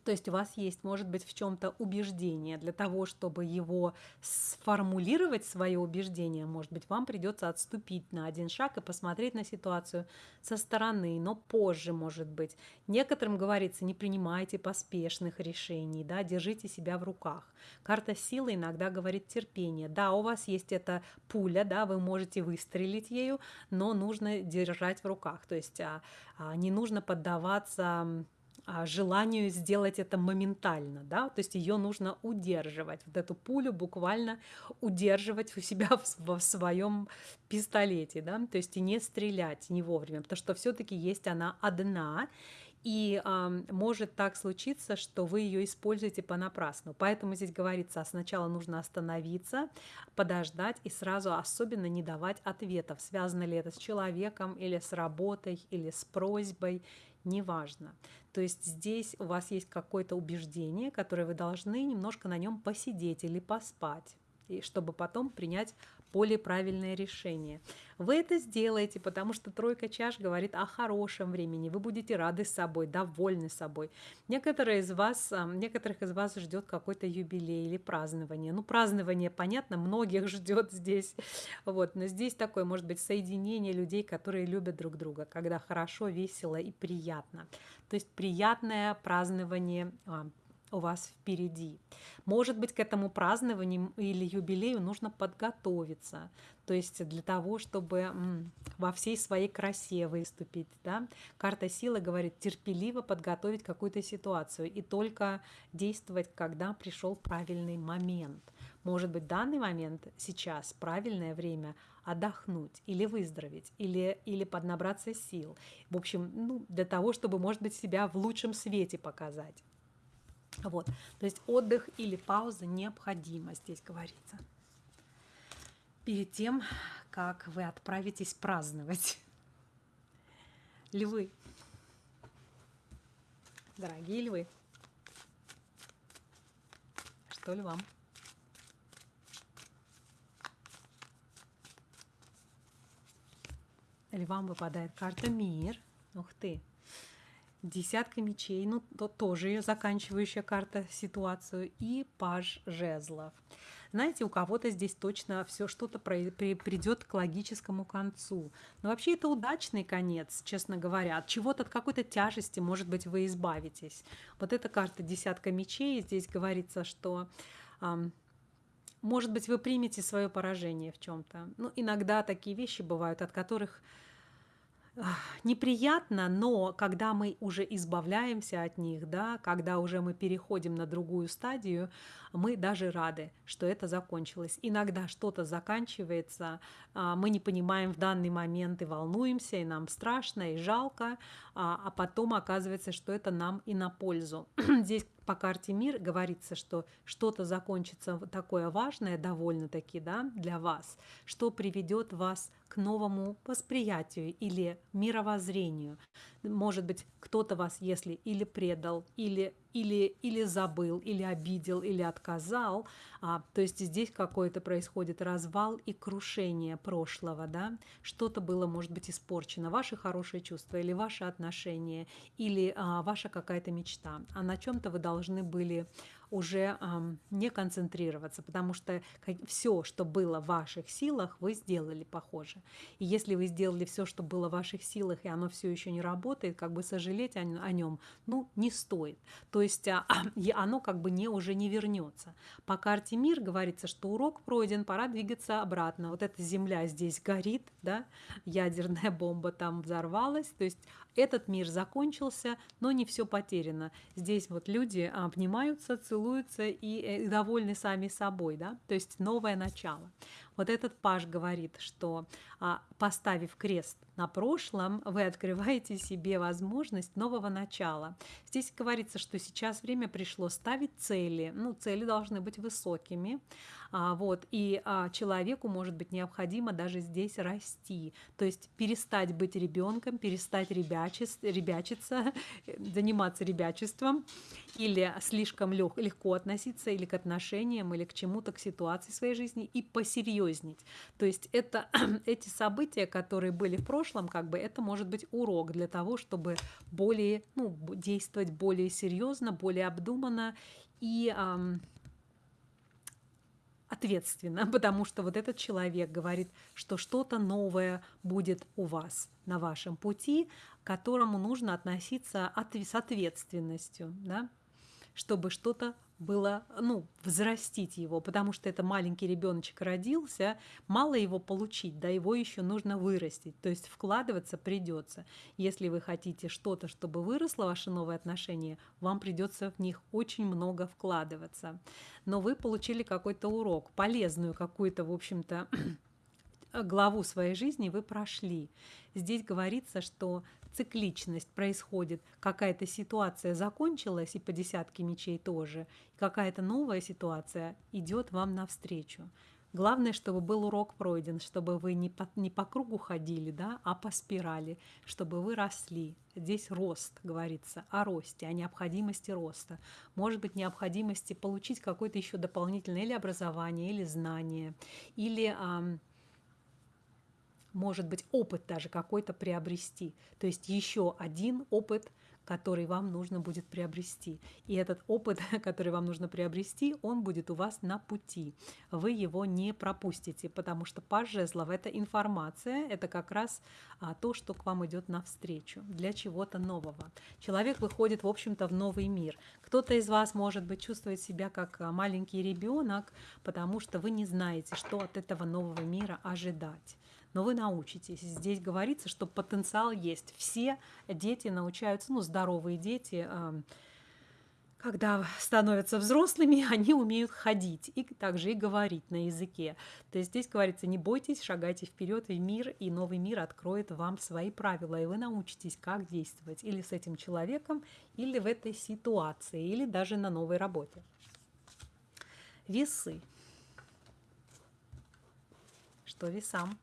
То есть у вас есть, может быть, в чем-то убеждение. Для того, чтобы его сформулировать, свое убеждение, может быть, вам придется отступить на один шаг и посмотреть на ситуацию со стороны, но позже, может быть. Некоторым говорится, не принимайте поспешных решений, да, держите себя в руках. Карта силы иногда говорит терпение. Да, у вас есть эта пуля, да, вы можете выстрелить ею, но нужно держать в руках. То есть а, а, не нужно поддаваться желанию сделать это моментально, да, то есть ее нужно удерживать, вот эту пулю буквально удерживать у себя в, в своем пистолете, да, то есть и не стрелять не вовремя, потому что все-таки есть она одна, и э, может так случиться, что вы ее используете понапрасну. Поэтому здесь говорится, а сначала нужно остановиться, подождать и сразу особенно не давать ответов, связано ли это с человеком или с работой, или с просьбой, неважно. То есть здесь у вас есть какое-то убеждение, которое вы должны немножко на нем посидеть или поспать, и чтобы потом принять более правильное решение. Вы это сделаете, потому что тройка чаш говорит о хорошем времени. Вы будете рады собой, довольны собой. Некоторые из вас, некоторых из вас ждет какой-то юбилей или празднование. Ну, празднование, понятно, многих ждет здесь. Вот, но здесь такое, может быть, соединение людей, которые любят друг друга, когда хорошо, весело и приятно. То есть приятное празднование а, у вас впереди. Может быть, к этому празднованию или юбилею нужно подготовиться, то есть для того, чтобы во всей своей красе выступить. Да? Карта силы говорит терпеливо подготовить какую-то ситуацию и только действовать, когда пришел правильный момент. Может быть, данный момент сейчас правильное время отдохнуть или выздороветь, или, или поднабраться сил. В общем, ну, для того, чтобы, может быть, себя в лучшем свете показать. Вот. То есть отдых или пауза необходима, здесь говорится. Перед тем, как вы отправитесь праздновать. Львы. Дорогие львы. Что львам? Львам выпадает карта мир. Ух ты, десятка мечей, ну, то, тоже заканчивающая карта ситуацию, и паж жезлов. Знаете, у кого-то здесь точно все что-то придет к логическому концу. Но вообще это удачный конец, честно говоря. От чего-то, от какой-то тяжести, может быть, вы избавитесь. Вот эта карта десятка мечей, здесь говорится, что может быть, вы примете свое поражение в чем-то. Ну, иногда такие вещи бывают, от которых неприятно, но когда мы уже избавляемся от них, да, когда уже мы переходим на другую стадию, мы даже рады, что это закончилось. Иногда что-то заканчивается, а, мы не понимаем в данный момент и волнуемся, и нам страшно, и жалко, а, а потом оказывается, что это нам и на пользу. Здесь по карте мир говорится, что что-то закончится такое важное довольно-таки да, для вас, что приведет вас к новому восприятию или мировоззрению. Может быть, кто-то вас, если или предал, или или, или забыл, или обидел, или отказал. А, то есть здесь какой-то происходит развал и крушение прошлого, да, что-то было, может быть, испорчено, ваши хорошие чувства или ваши отношения, или а, ваша какая-то мечта, а на чем-то вы должны были уже эм, не концентрироваться, потому что все, что было в ваших силах, вы сделали, похоже. И если вы сделали все, что было в ваших силах, и оно все еще не работает, как бы сожалеть о, о нем, ну, не стоит. То есть а, оно как бы не, уже не вернется. По карте мир говорится, что урок пройден, пора двигаться обратно. Вот эта земля здесь горит, да, ядерная бомба там взорвалась, то есть этот мир закончился, но не все потеряно. Здесь вот люди обнимаются, целуются и, э, и довольны сами собой, да, то есть новое начало. Вот этот паш говорит, что а, поставив крест на прошлом, вы открываете себе возможность нового начала. Здесь говорится, что сейчас время пришло ставить цели. Ну, цели должны быть высокими. А, вот, и а, человеку может быть необходимо даже здесь расти. То есть перестать быть ребенком, перестать ребячиться, ребячиться, заниматься ребячеством или слишком лег, легко относиться или к отношениям, или к чему-то, к ситуации в своей жизни и посерьезнить. То есть это эти события, которые были в прошлом, как бы это может быть урок для того, чтобы более, ну, действовать более серьезно, более обдуманно и эм, ответственно, потому что вот этот человек говорит, что что-то новое будет у вас на вашем пути, к которому нужно относиться от, с ответственностью, да? Чтобы что-то было, ну, взрастить его, потому что это маленький ребеночек родился, мало его получить, да, его еще нужно вырастить, то есть вкладываться придется. Если вы хотите что-то, чтобы выросло ваше новое отношение, вам придется в них очень много вкладываться. Но вы получили какой-то урок, полезную какую-то, в общем-то, главу своей жизни вы прошли. Здесь говорится, что цикличность происходит, какая-то ситуация закончилась, и по десятке мечей тоже, какая-то новая ситуация идет вам навстречу. Главное, чтобы был урок пройден, чтобы вы не по, не по кругу ходили, да, а по спирали, чтобы вы росли. Здесь рост, говорится, о росте, о необходимости роста. Может быть, необходимости получить какое-то еще дополнительное или образование, или знание, или может быть, опыт даже какой-то приобрести. То есть еще один опыт, который вам нужно будет приобрести. И этот опыт, который вам нужно приобрести, он будет у вас на пути. Вы его не пропустите, потому что паж жезлов – это информация, это как раз а, то, что к вам идет навстречу, для чего-то нового. Человек выходит, в общем-то, в новый мир. Кто-то из вас, может быть, чувствует себя как а, маленький ребенок, потому что вы не знаете, что от этого нового мира ожидать но вы научитесь. Здесь говорится, что потенциал есть. Все дети научаются, ну, здоровые дети, когда становятся взрослыми, они умеют ходить и также и говорить на языке. То есть здесь говорится, не бойтесь, шагайте вперед в мир, и новый мир откроет вам свои правила, и вы научитесь, как действовать или с этим человеком, или в этой ситуации, или даже на новой работе. Весы. Что весам?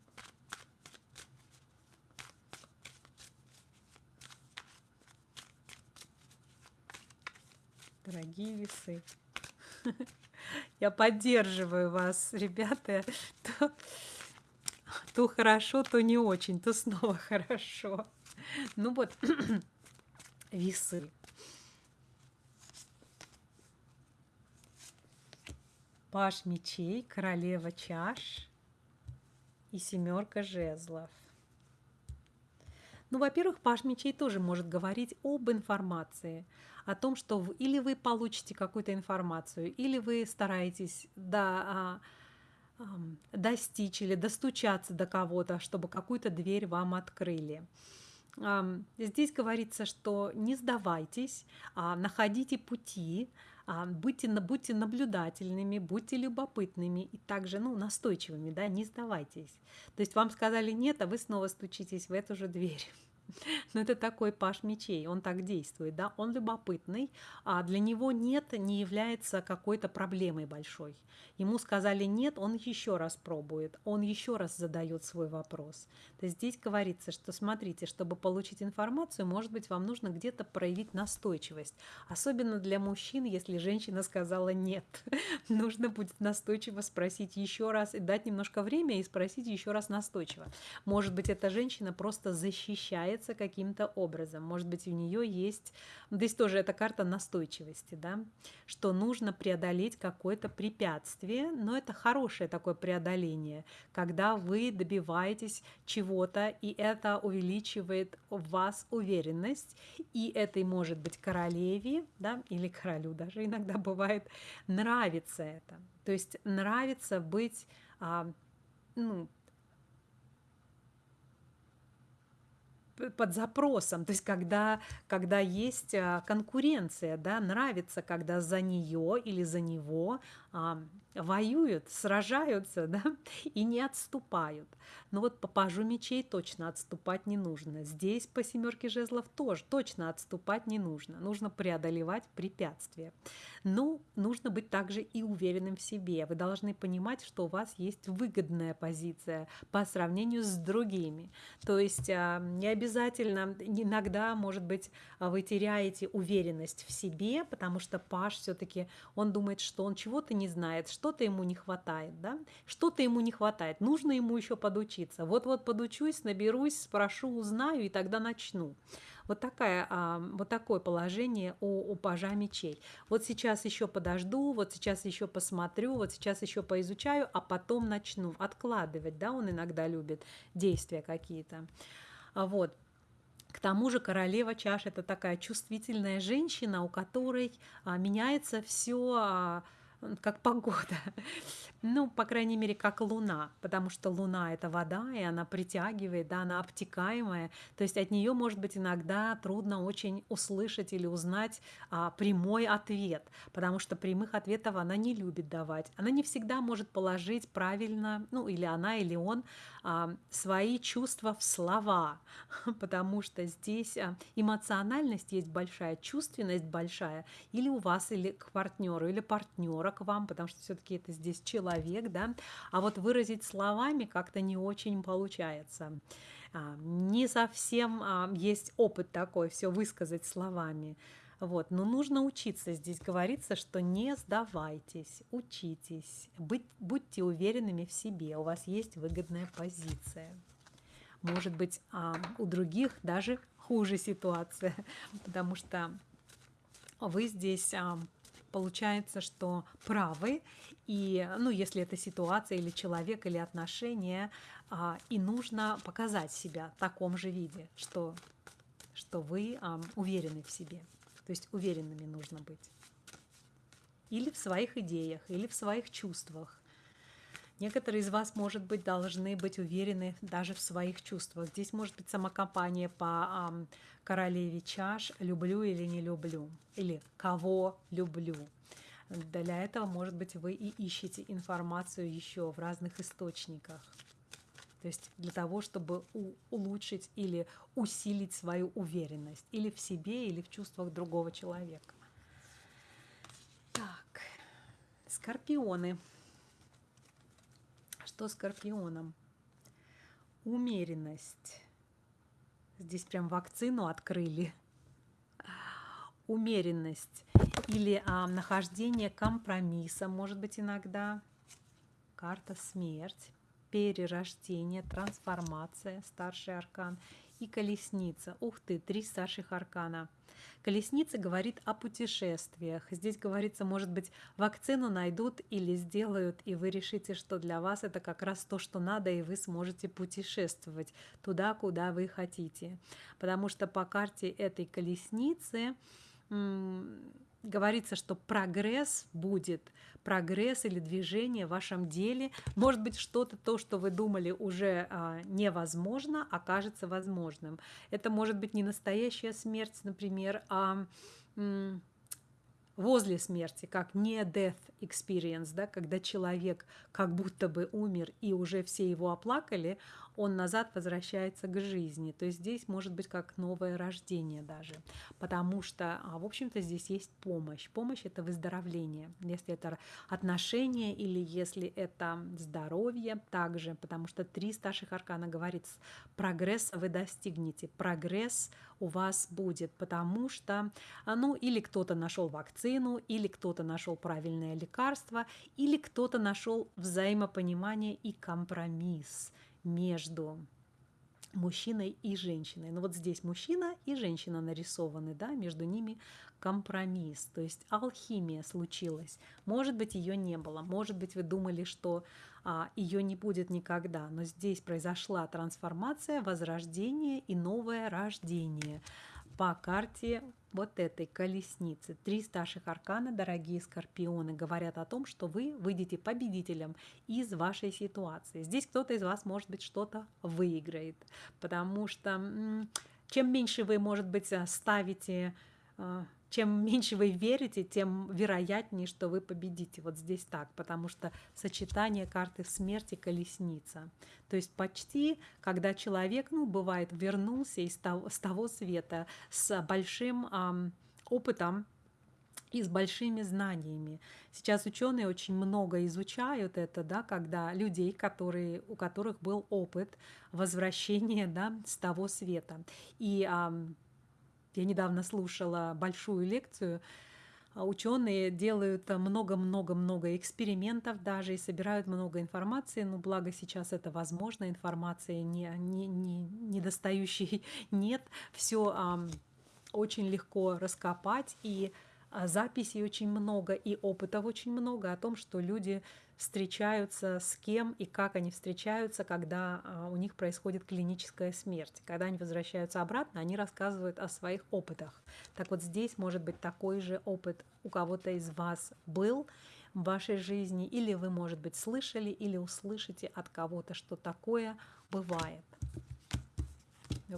Дорогие весы. Я поддерживаю вас, ребята. То, то хорошо, то не очень, то снова хорошо. Ну вот, весы. Паш мечей, королева чаш и семерка жезлов. Ну, во-первых, Паш мечей тоже может говорить об информации, о том, что или вы получите какую-то информацию, или вы стараетесь до, а, достичь или достучаться до кого-то, чтобы какую-то дверь вам открыли. Здесь говорится, что не сдавайтесь, а находите пути, а, будьте, будьте наблюдательными, будьте любопытными и также ну, настойчивыми, да, не сдавайтесь. То есть вам сказали нет, а вы снова стучитесь в эту же дверь. Но это такой паш мечей, он так действует, да, он любопытный, а для него нет не является какой-то проблемой большой. Ему сказали нет, он еще раз пробует, он еще раз задает свой вопрос. То есть здесь говорится, что смотрите, чтобы получить информацию, может быть, вам нужно где-то проявить настойчивость. Особенно для мужчин, если женщина сказала нет. Нужно будет настойчиво спросить еще раз и дать немножко время и спросить еще раз настойчиво. Может быть, эта женщина просто защищается каким-то образом. Может быть, у нее есть... Здесь тоже эта карта настойчивости, да, что нужно преодолеть какое-то препятствие, но это хорошее такое преодоление, когда вы добиваетесь чего-то, и это увеличивает в вас уверенность, и этой может быть королеве, да, или королю даже иногда бывает, нравится это. То есть нравится быть а, под запросом, то есть когда, когда есть а, конкуренция, да, нравится, когда за нее или за него воюют, сражаются, да, и не отступают. Но вот по пажу мечей точно отступать не нужно. Здесь по семерке жезлов тоже точно отступать не нужно. Нужно преодолевать препятствия. Но нужно быть также и уверенным в себе. Вы должны понимать, что у вас есть выгодная позиция по сравнению с другими. То есть а, не обязательно, иногда, может быть, вы теряете уверенность в себе, потому что паш все-таки, он думает, что он чего-то не знает, что-то ему не хватает, да? Что-то ему не хватает, нужно ему еще подучиться. Вот-вот подучусь, наберусь, спрошу, узнаю, и тогда начну. Вот, такая, а, вот такое положение у, у пажа мечей. Вот сейчас еще подожду, вот сейчас еще посмотрю, вот сейчас еще поизучаю, а потом начну откладывать, да, он иногда любит действия какие-то. А Вот. К тому же королева чаш – это такая чувствительная женщина, у которой а, меняется все как погода. Ну, по крайней мере, как луна, потому что луна – это вода, и она притягивает, да, она обтекаемая. То есть от нее, может быть, иногда трудно очень услышать или узнать а, прямой ответ, потому что прямых ответов она не любит давать. Она не всегда может положить правильно, ну, или она, или он, а, свои чувства в слова, потому что здесь а, эмоциональность есть большая, чувственность большая, или у вас, или к партнеру, или партнера к вам, потому что все-таки это здесь человек, да, а вот выразить словами как-то не очень получается. А, не совсем а, есть опыт такой, все высказать словами. Вот. Но нужно учиться. Здесь говорится, что не сдавайтесь, учитесь, быть, будьте уверенными в себе. У вас есть выгодная позиция. Может быть, а, у других даже хуже ситуация, потому что вы здесь получается, что правы, и, ну, если это ситуация или человек, или отношения, а, и нужно показать себя в таком же виде, что, что вы а, уверены в себе. То есть уверенными нужно быть. Или в своих идеях, или в своих чувствах. Некоторые из вас, может быть, должны быть уверены даже в своих чувствах. Здесь может быть самокомпания по а, королеве чаш «люблю или не люблю» или «кого люблю». Для этого, может быть, вы и ищете информацию еще в разных источниках. То есть для того, чтобы улучшить или усилить свою уверенность или в себе, или в чувствах другого человека. Так, скорпионы. Что скорпионам? Умеренность. Здесь прям вакцину открыли. Умеренность или а, нахождение компромисса, может быть, иногда. Карта смерть перерождение, трансформация, старший аркан и колесница. Ух ты, три старших аркана. Колесница говорит о путешествиях. Здесь говорится, может быть, вакцину найдут или сделают, и вы решите, что для вас это как раз то, что надо, и вы сможете путешествовать туда, куда вы хотите. Потому что по карте этой колесницы говорится, что прогресс будет, прогресс или движение в вашем деле, может быть, что-то, то, что вы думали уже а, невозможно, окажется возможным. Это может быть не настоящая смерть, например, а возле смерти, как не death experience, да, когда человек как будто бы умер и уже все его оплакали, он назад возвращается к жизни. То есть здесь может быть как новое рождение даже, потому что, а, в общем-то, здесь есть помощь. Помощь – это выздоровление. Если это отношения или если это здоровье также, потому что три старших аркана говорит, прогресс вы достигнете, прогресс у вас будет, потому что, а, ну, или кто-то нашел вакцину, или кто-то нашел правильное лекарство, или кто-то нашел взаимопонимание и компромисс между мужчиной и женщиной. Но ну, вот здесь мужчина и женщина нарисованы, да, между ними компромисс, то есть алхимия случилась. Может быть, ее не было, может быть, вы думали, что а, ее не будет никогда, но здесь произошла трансформация, возрождение и новое рождение по карте вот этой колесницы. Три старших аркана, дорогие скорпионы, говорят о том, что вы выйдете победителем из вашей ситуации. Здесь кто-то из вас, может быть, что-то выиграет, потому что чем меньше вы, может быть, ставите а, чем меньше вы верите, тем вероятнее, что вы победите. Вот здесь так, потому что сочетание карты смерти колесница. То есть почти, когда человек, ну, бывает, вернулся из того, с того света с большим эм, опытом, и с большими знаниями. Сейчас ученые очень много изучают это, да, когда людей, которые, у которых был опыт возвращения да, с того света. И я недавно слушала большую лекцию. А, ученые делают много-много-много экспериментов даже и собирают много информации. Но благо сейчас это возможно, информации не, не, не, недостающей нет. Все а, очень легко раскопать и а, записей очень много и опытов очень много о том, что люди встречаются с кем и как они встречаются, когда а, у них происходит клиническая смерть. Когда они возвращаются обратно, они рассказывают о своих опытах. Так вот здесь может быть такой же опыт у кого-то из вас был в вашей жизни, или вы, может быть, слышали или услышите от кого-то, что такое бывает.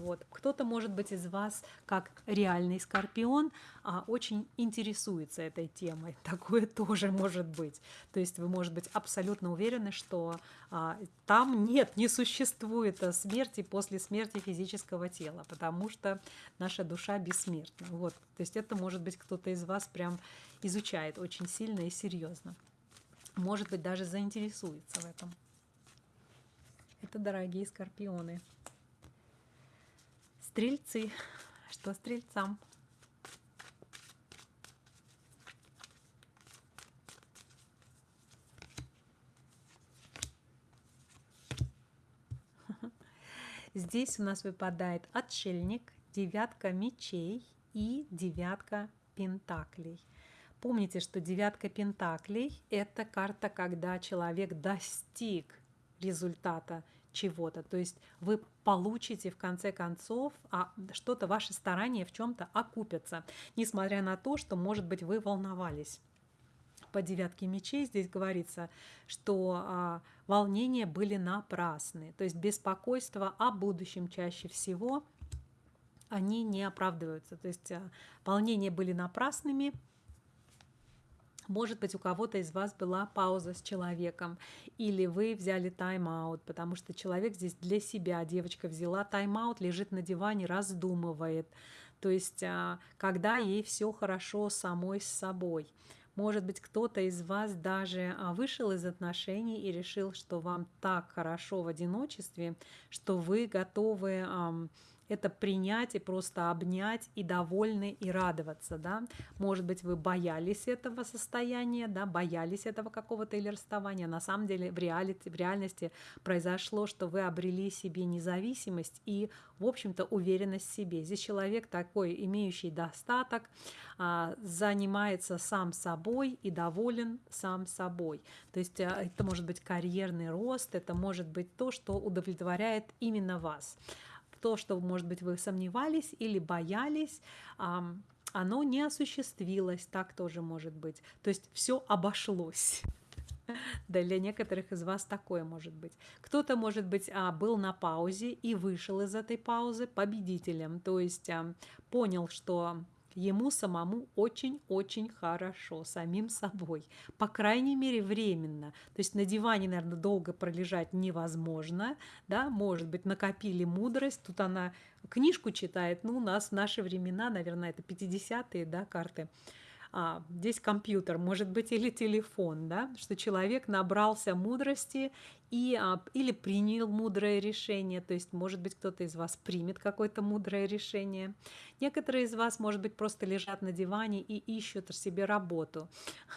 Вот. Кто-то, может быть, из вас, как реальный скорпион, а, очень интересуется этой темой. Такое тоже может быть. То есть вы, может быть, абсолютно уверены, что а, там нет, не существует смерти после смерти физического тела, потому что наша душа бессмертна. Вот. То есть это, может быть, кто-то из вас прям изучает очень сильно и серьезно. Может быть, даже заинтересуется в этом. Это дорогие скорпионы. Стрельцы. Что стрельцам? Здесь у нас выпадает отшельник, девятка мечей и девятка пентаклей. Помните, что девятка пентаклей – это карта, когда человек достиг результата чего-то. То есть вы получите в конце концов а что-то, ваши старания в чем-то окупятся, несмотря на то, что, может быть, вы волновались. По девятке мечей здесь говорится, что а, волнения были напрасны. То есть беспокойство о будущем чаще всего они не оправдываются. То есть а, волнения были напрасными, может быть, у кого-то из вас была пауза с человеком, или вы взяли тайм-аут, потому что человек здесь для себя, девочка взяла тайм-аут, лежит на диване, раздумывает. То есть, а, когда ей все хорошо самой с собой. Может быть, кто-то из вас даже а, вышел из отношений и решил, что вам так хорошо в одиночестве, что вы готовы это принять и просто обнять и довольны и радоваться, да. Может быть, вы боялись этого состояния, да, боялись этого какого-то или расставания. На самом деле в, реалити, в реальности произошло, что вы обрели себе независимость и, в общем-то, уверенность в себе. Здесь человек такой, имеющий достаток, а, занимается сам собой и доволен сам собой. То есть а, это может быть карьерный рост, это может быть то, что удовлетворяет именно вас то, что, может быть, вы сомневались или боялись, оно не осуществилось, так тоже может быть. То есть все обошлось. Да, для некоторых из вас такое может быть. Кто-то, может быть, а, был на паузе и вышел из этой паузы победителем, то есть понял, что ему самому очень-очень хорошо, самим собой. По крайней мере, временно. То есть на диване, наверное, долго пролежать невозможно. Да? Может быть, накопили мудрость. Тут она книжку читает. Ну, у нас в наши времена, наверное, это 50-е да, карты а, здесь компьютер, может быть, или телефон, да, что человек набрался мудрости и, а, или принял мудрое решение, то есть, может быть, кто-то из вас примет какое-то мудрое решение. Некоторые из вас, может быть, просто лежат на диване и ищут себе работу.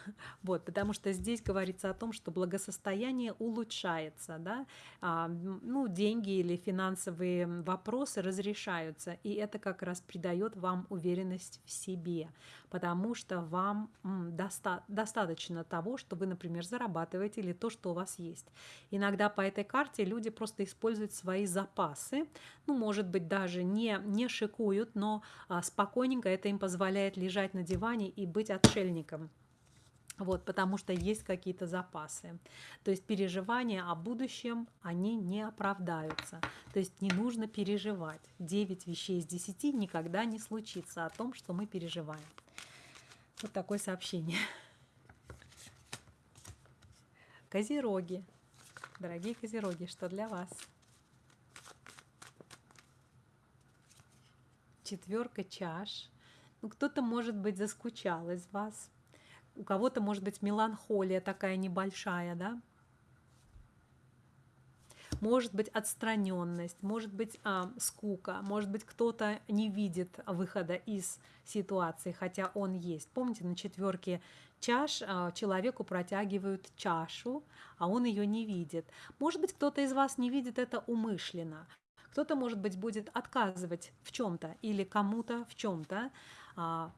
Вот, потому что здесь говорится о том, что благосостояние улучшается, да, а, ну, деньги или финансовые вопросы разрешаются, и это как раз придает вам уверенность в себе, потому что вам доста достаточно того, что вы, например, зарабатываете или то, что у вас есть. Иногда по этой карте люди просто используют свои запасы, ну, может быть, даже не, не шикуют, но спокойненько это им позволяет лежать на диване и быть отшельником. Вот, потому что есть какие-то запасы. То есть переживания о будущем, они не оправдаются. То есть не нужно переживать. 9 вещей из 10 никогда не случится о том, что мы переживаем. Вот такое сообщение. Козероги. Дорогие козероги, что для вас? Четверка чаш. Ну, кто-то, может быть, заскучал из вас. У кого-то, может быть, меланхолия такая небольшая, да? может быть отстраненность, может быть а, скука, может быть кто-то не видит выхода из ситуации, хотя он есть. Помните, на четверке чаш а, человеку протягивают чашу, а он ее не видит. Может быть, кто-то из вас не видит это умышленно. Кто-то, может быть, будет отказывать в чем-то или кому-то в чем-то, а,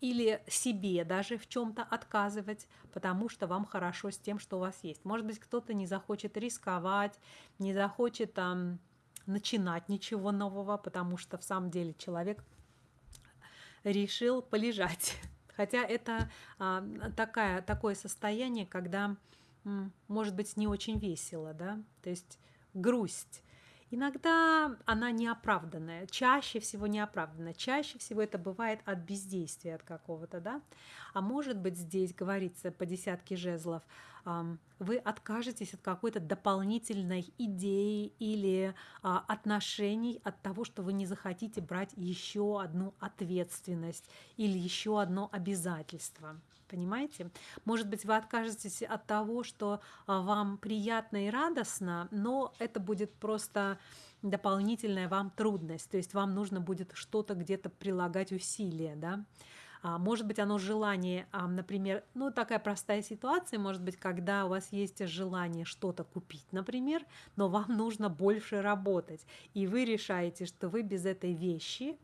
или себе даже в чем-то отказывать, потому что вам хорошо с тем, что у вас есть. Может быть, кто-то не захочет рисковать, не захочет там, начинать ничего нового, потому что в самом деле человек решил полежать. Хотя это а, такая, такое состояние, когда, может быть, не очень весело, да, то есть грусть Иногда она неоправданная, чаще всего неоправданная. Чаще всего это бывает от бездействия от какого-то, да. А может быть здесь говорится по десятке жезлов, вы откажетесь от какой-то дополнительной идеи или а, отношений от того, что вы не захотите брать еще одну ответственность или еще одно обязательство. Понимаете? Может быть, вы откажетесь от того, что а, вам приятно и радостно, но это будет просто дополнительная вам трудность. То есть вам нужно будет что-то где-то прилагать усилия, да? А, может быть, оно желание, а, например, ну такая простая ситуация, может быть, когда у вас есть желание что-то купить, например, но вам нужно больше работать, и вы решаете, что вы без этой вещи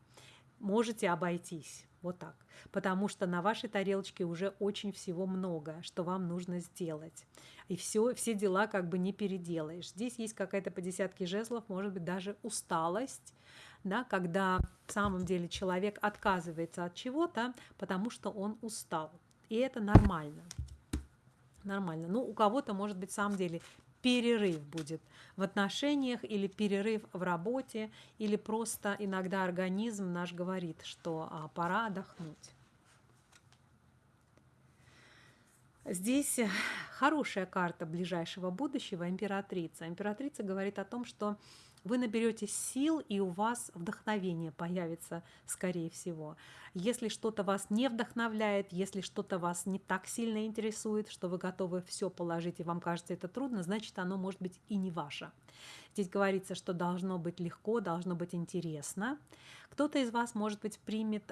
можете обойтись. Вот так. Потому что на вашей тарелочке уже очень всего много, что вам нужно сделать. И все, все дела как бы не переделаешь. Здесь есть какая-то по десятке жезлов, может быть, даже усталость, да, когда в самом деле человек отказывается от чего-то, потому что он устал. И это нормально. Нормально. Ну, у кого-то, может быть, в самом деле перерыв будет в отношениях или перерыв в работе, или просто иногда организм наш говорит, что а, пора отдохнуть. Здесь хорошая карта ближайшего будущего, императрица. Императрица говорит о том, что вы наберетесь сил, и у вас вдохновение появится, скорее всего. Если что-то вас не вдохновляет, если что-то вас не так сильно интересует, что вы готовы все положить, и вам кажется это трудно, значит, оно может быть и не ваше. Здесь говорится, что должно быть легко, должно быть интересно. Кто-то из вас, может быть, примет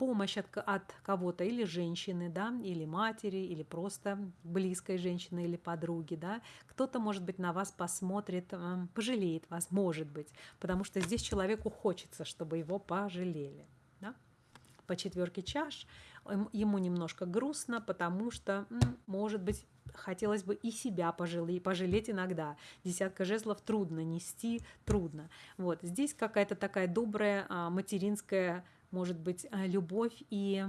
помощь от, от кого-то, или женщины, да, или матери, или просто близкой женщины или подруги, да. Кто-то, может быть, на вас посмотрит, эм, пожалеет вас, может быть, потому что здесь человеку хочется, чтобы его пожалели, да. По четверке чаш ему немножко грустно, потому что, может быть, хотелось бы и себя пожалеть, пожалеть иногда. Десятка жезлов трудно нести, трудно. Вот здесь какая-то такая добрая а, материнская может быть э, любовь и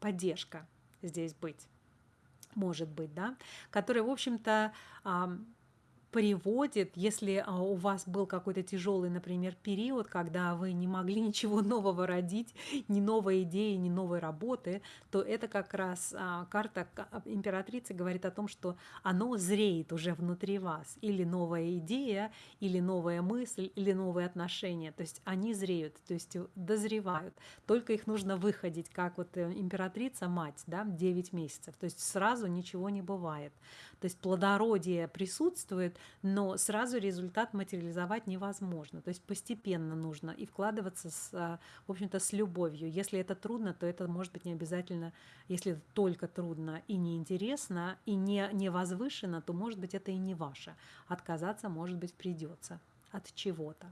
поддержка здесь быть, может быть, да, которая, в общем-то, приводит, если а, у вас был какой-то тяжелый, например, период, когда вы не могли ничего нового родить, ни новой идеи, ни новой работы, то это как раз а, карта императрицы говорит о том, что оно зреет уже внутри вас. Или новая идея, или новая мысль, или новые отношения. То есть они зреют, то есть дозревают. Только их нужно выходить, как вот э, императрица, мать, да, 9 месяцев. То есть сразу ничего не бывает. То есть плодородие присутствует, но сразу результат материализовать невозможно. То есть постепенно нужно и вкладываться, с, а, в общем-то, с любовью. Если это трудно, то это может быть не обязательно, если это только трудно и неинтересно, и не, не возвышено, то, может быть, это и не ваше. Отказаться, может быть, придется от чего-то.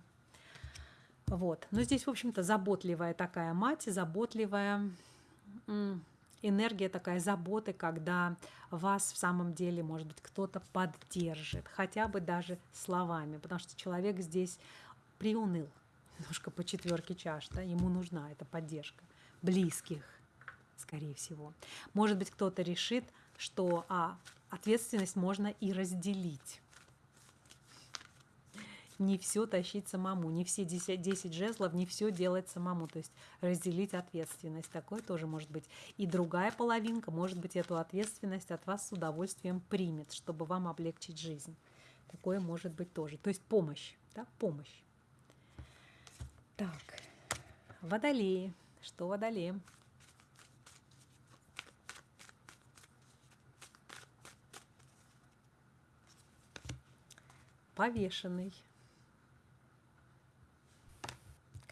Вот. Но здесь, в общем-то, заботливая такая мать, заботливая энергия такая заботы, когда вас в самом деле, может быть, кто-то поддержит, хотя бы даже словами, потому что человек здесь приуныл немножко по четверке чаш, да, ему нужна эта поддержка близких, скорее всего. Может быть, кто-то решит, что а, ответственность можно и разделить не все тащить самому, не все 10, 10 жезлов, не все делать самому. То есть разделить ответственность. Такое тоже может быть. И другая половинка, может быть, эту ответственность от вас с удовольствием примет, чтобы вам облегчить жизнь. Такое может быть тоже. То есть помощь. Да? Помощь. Так, водолеи. Что водолеем? Повешенный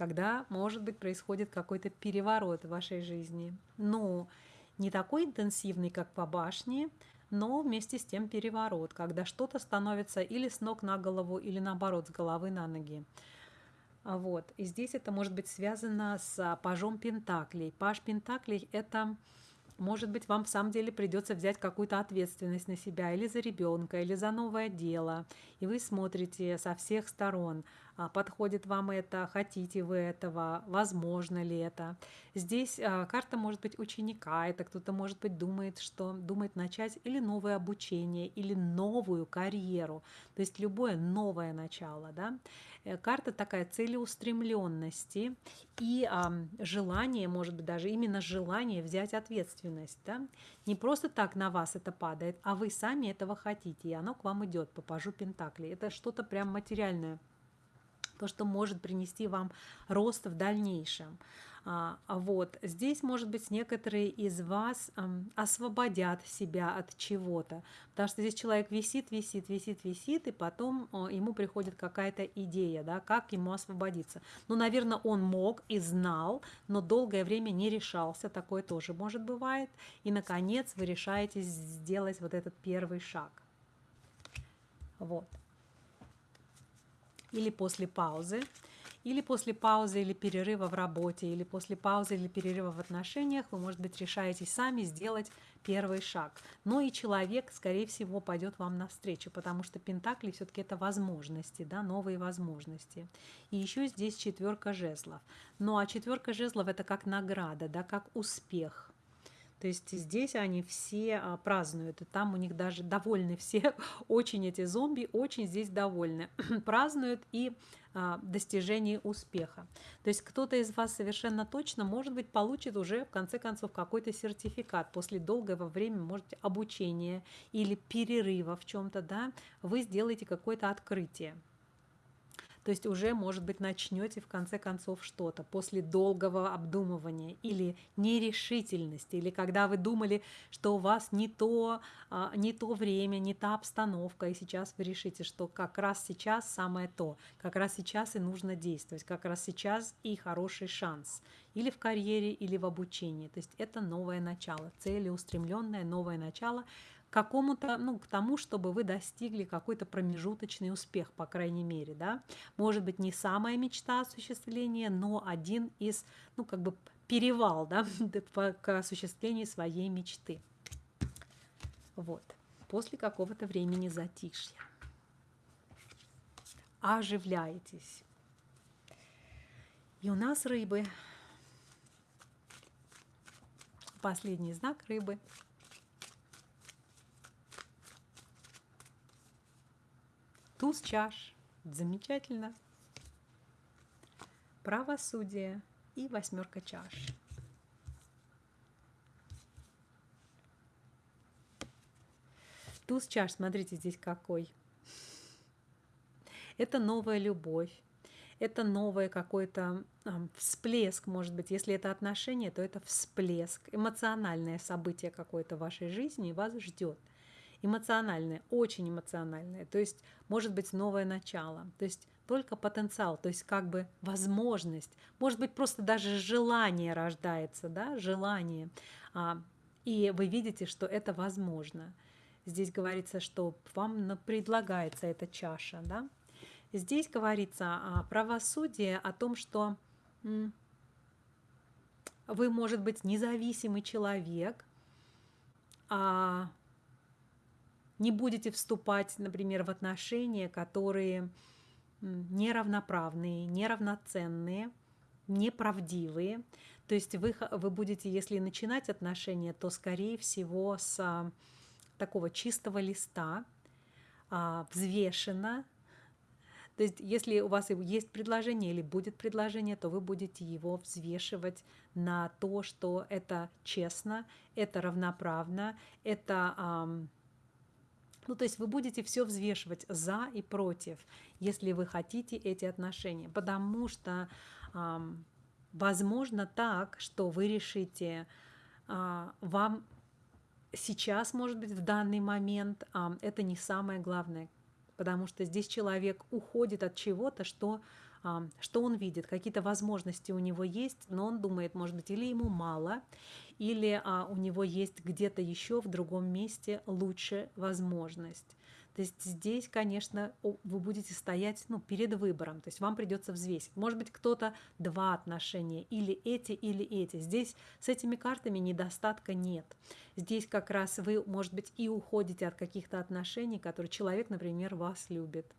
когда, может быть, происходит какой-то переворот в вашей жизни. Ну, не такой интенсивный, как по башне, но вместе с тем переворот, когда что-то становится или с ног на голову, или наоборот, с головы на ноги. А вот. И здесь это может быть связано с пажом Пентаклей. Паж Пентаклей – это, может быть, вам в самом деле придется взять какую-то ответственность на себя или за ребенка, или за новое дело. И вы смотрите со всех сторон – а, подходит вам это, хотите вы этого, возможно ли это. Здесь а, карта может быть ученика, это кто-то может быть думает, что думает начать или новое обучение, или новую карьеру, то есть любое новое начало. Да? Э, карта такая целеустремленности и а, желание, может быть даже именно желание взять ответственность. Да? Не просто так на вас это падает, а вы сами этого хотите, и оно к вам идет по пажу Пентакли. Это что-то прям материальное то, что может принести вам рост в дальнейшем. А, а вот здесь, может быть, некоторые из вас освободят себя от чего-то, потому что здесь человек висит, висит, висит, висит, и потом ему приходит какая-то идея, да, как ему освободиться. Ну, наверное, он мог и знал, но долгое время не решался, такое тоже может бывает. И, наконец, вы решаете сделать вот этот первый шаг. Вот или после паузы, или после паузы или перерыва в работе, или после паузы или перерыва в отношениях, вы, может быть, решаете сами сделать первый шаг. Но и человек, скорее всего, пойдет вам навстречу, потому что Пентакли все-таки это возможности, да, новые возможности. И еще здесь четверка жезлов. Ну а четверка жезлов это как награда, да, как успех. То есть здесь они все а, празднуют, и там у них даже довольны все, очень эти зомби, очень здесь довольны, празднуют и а, достижение успеха. То есть кто-то из вас совершенно точно, может быть, получит уже в конце концов какой-то сертификат после долгого времени, может обучения или перерыва в чем-то, да, вы сделаете какое-то открытие. То есть уже, может быть, начнете в конце концов что-то после долгого обдумывания или нерешительности, или когда вы думали, что у вас не то, а, не то время, не та обстановка, и сейчас вы решите, что как раз сейчас самое то, как раз сейчас и нужно действовать, как раз сейчас и хороший шанс или в карьере, или в обучении. То есть это новое начало, целеустремленное новое начало, какому-то, ну, к тому, чтобы вы достигли какой-то промежуточный успех, по крайней мере, да. Может быть, не самая мечта осуществления, но один из, ну, как бы перевал, да, к осуществлению своей мечты. Вот. После какого-то времени затишья. Оживляетесь. И у нас рыбы. Последний знак рыбы – Туз чаш. Замечательно. Правосудие и восьмерка чаш. Туз чаш, смотрите, здесь какой. Это новая любовь, это новое какой-то э, всплеск, может быть, если это отношение, то это всплеск, эмоциональное событие какое-то в вашей жизни вас ждет. Эмоциональное, очень эмоциональное, то есть может быть новое начало, то есть только потенциал, то есть как бы возможность, может быть просто даже желание рождается, да, желание, а, и вы видите, что это возможно. Здесь говорится, что вам предлагается эта чаша, да, Здесь говорится о правосудии, о том, что вы, может быть, независимый человек, а не будете вступать, например, в отношения, которые неравноправные, неравноценные, неправдивые. То есть вы, вы будете, если начинать отношения, то, скорее всего, с а, такого чистого листа, а, взвешенно, то есть если у вас есть предложение или будет предложение, то вы будете его взвешивать на то, что это честно, это равноправно, это... Ну, то есть вы будете все взвешивать за и против, если вы хотите эти отношения. Потому что эм, возможно так, что вы решите, э, вам сейчас, может быть, в данный момент э, это не самое главное, потому что здесь человек уходит от чего-то, что, что он видит, какие-то возможности у него есть, но он думает, может быть, или ему мало, или а, у него есть где-то еще в другом месте лучше возможность. То есть здесь, конечно, вы будете стоять ну, перед выбором, то есть вам придется взвесить. Может быть, кто-то два отношения, или эти, или эти. Здесь с этими картами недостатка нет. Здесь как раз вы, может быть, и уходите от каких-то отношений, которые человек, например, вас любит.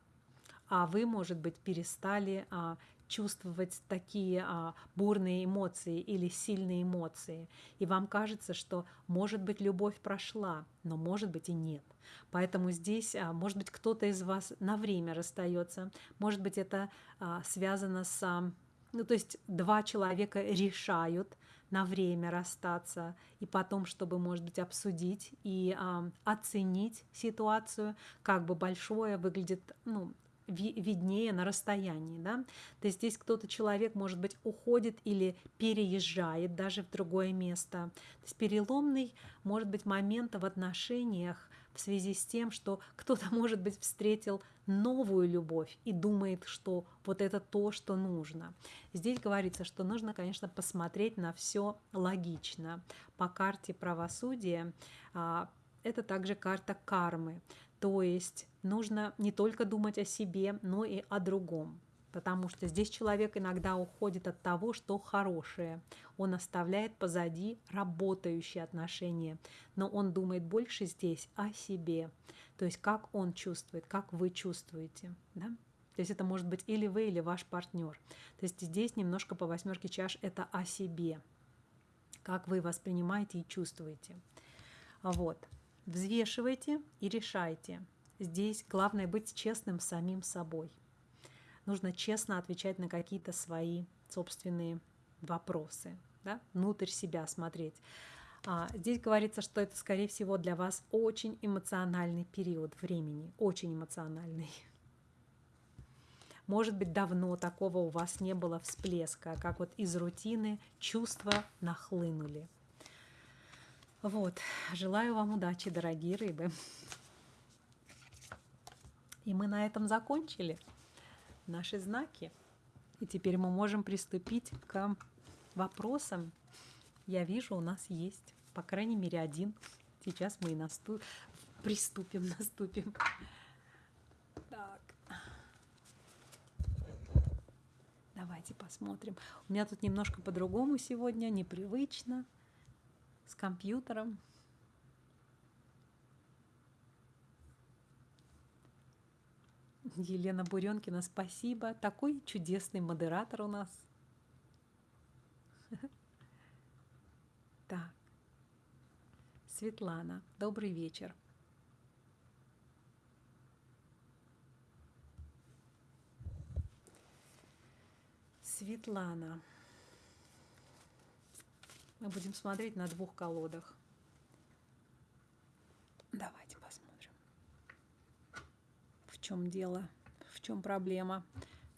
А вы, может быть, перестали а, чувствовать такие а, бурные эмоции или сильные эмоции. И вам кажется, что, может быть, любовь прошла, но может быть и нет. Поэтому здесь, а, может быть, кто-то из вас на время расстается, может быть, это а, связано с... А, ну, то есть два человека решают на время расстаться, и потом, чтобы, может быть, обсудить и а, оценить ситуацию, как бы большое выглядит, ну, виднее на расстоянии. Да? То есть здесь кто-то, человек, может быть, уходит или переезжает даже в другое место. То есть переломный, может быть, момент в отношениях в связи с тем, что кто-то, может быть, встретил новую любовь и думает, что вот это то, что нужно. Здесь говорится, что нужно, конечно, посмотреть на все логично. По карте правосудия а, это также карта кармы. То есть нужно не только думать о себе, но и о другом. Потому что здесь человек иногда уходит от того, что хорошее. Он оставляет позади работающие отношения. Но он думает больше здесь о себе. То есть как он чувствует, как вы чувствуете. Да? То есть это может быть или вы, или ваш партнер. То есть здесь немножко по восьмерке чаш это о себе. Как вы воспринимаете и чувствуете. Вот. Взвешивайте и решайте. Здесь главное быть честным самим собой. Нужно честно отвечать на какие-то свои собственные вопросы, да? внутрь себя смотреть. А здесь говорится, что это, скорее всего, для вас очень эмоциональный период времени, очень эмоциональный. Может быть, давно такого у вас не было всплеска, как вот из рутины чувства нахлынули. Вот, желаю вам удачи, дорогие рыбы. И мы на этом закончили наши знаки. И теперь мы можем приступить к вопросам. Я вижу, у нас есть, по крайней мере, один. Сейчас мы и насту... приступим, наступим. Так. Давайте посмотрим. У меня тут немножко по-другому сегодня, непривычно с компьютером. Елена Буренкина, спасибо. Такой чудесный модератор у нас. Так. Светлана, добрый вечер. Светлана. Мы будем смотреть на двух колодах. Давайте чем дело? В чем проблема?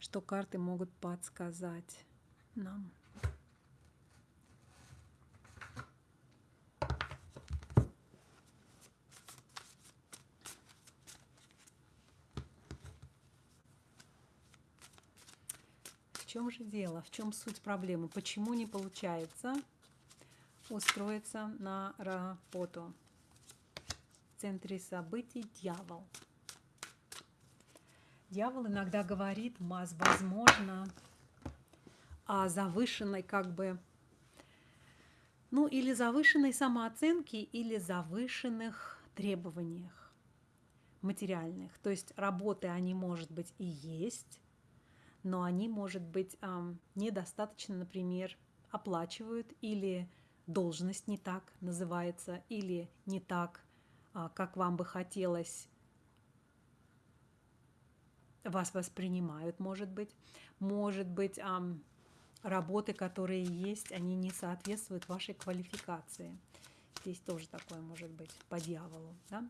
Что карты могут подсказать нам? чем же дело, в чем суть проблемы, почему не получается устроиться на работу. В центре событий дьявол. Дьявол иногда говорит, возможно, о завышенной как бы, ну или завышенной самооценке, или завышенных требованиях материальных. То есть работы они, может быть, и есть, но они, может быть, недостаточно, например, оплачивают или должность не так называется, или не так, а, как вам бы хотелось, вас воспринимают, может быть. Может быть, работы, которые есть, они не соответствуют вашей квалификации. Здесь тоже такое может быть по дьяволу. Да?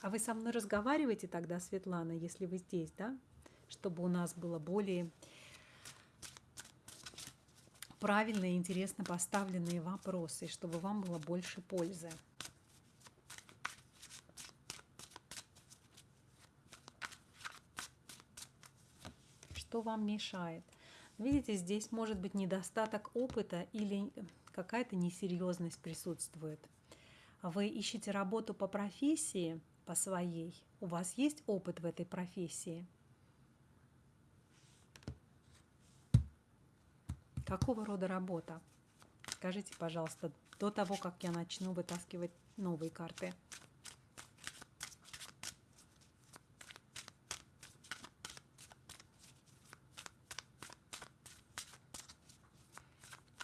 А вы со мной разговариваете тогда, Светлана, если вы здесь, да? Чтобы у нас было более правильно и интересно поставленные вопросы, чтобы вам было больше пользы. Что вам мешает? Видите, здесь может быть недостаток опыта или какая-то несерьезность присутствует. Вы ищете работу по профессии, по своей. У вас есть опыт в этой профессии? Какого рода работа? Скажите, пожалуйста, до того, как я начну вытаскивать новые карты.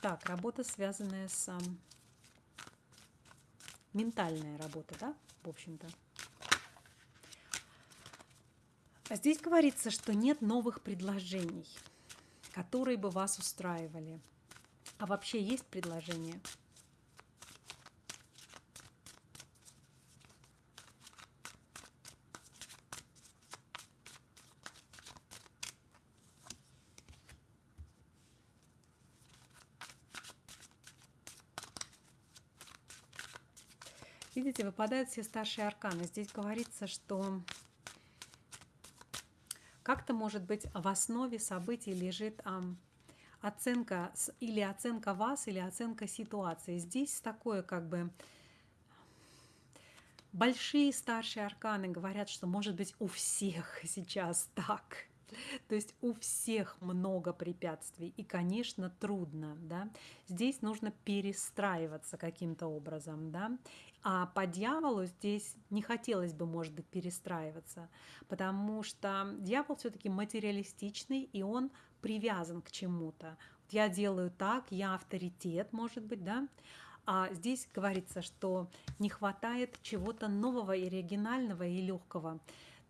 Так, работа, связанная с... Ментальная работа, да, в общем-то. А здесь говорится, что нет новых предложений, которые бы вас устраивали. А вообще есть предложения? Видите, выпадают все старшие арканы. Здесь говорится, что как-то, может быть, в основе событий лежит оценка или оценка вас, или оценка ситуации. Здесь такое как бы большие старшие арканы говорят, что может быть у всех сейчас так. То есть у всех много препятствий и, конечно, трудно. Да? Здесь нужно перестраиваться каким-то образом. Да? А по дьяволу здесь не хотелось бы, может быть, перестраиваться, потому что дьявол все-таки материалистичный, и он привязан к чему-то. Я делаю так, я авторитет, может быть, да? А здесь говорится, что не хватает чего-то нового и оригинального и легкого.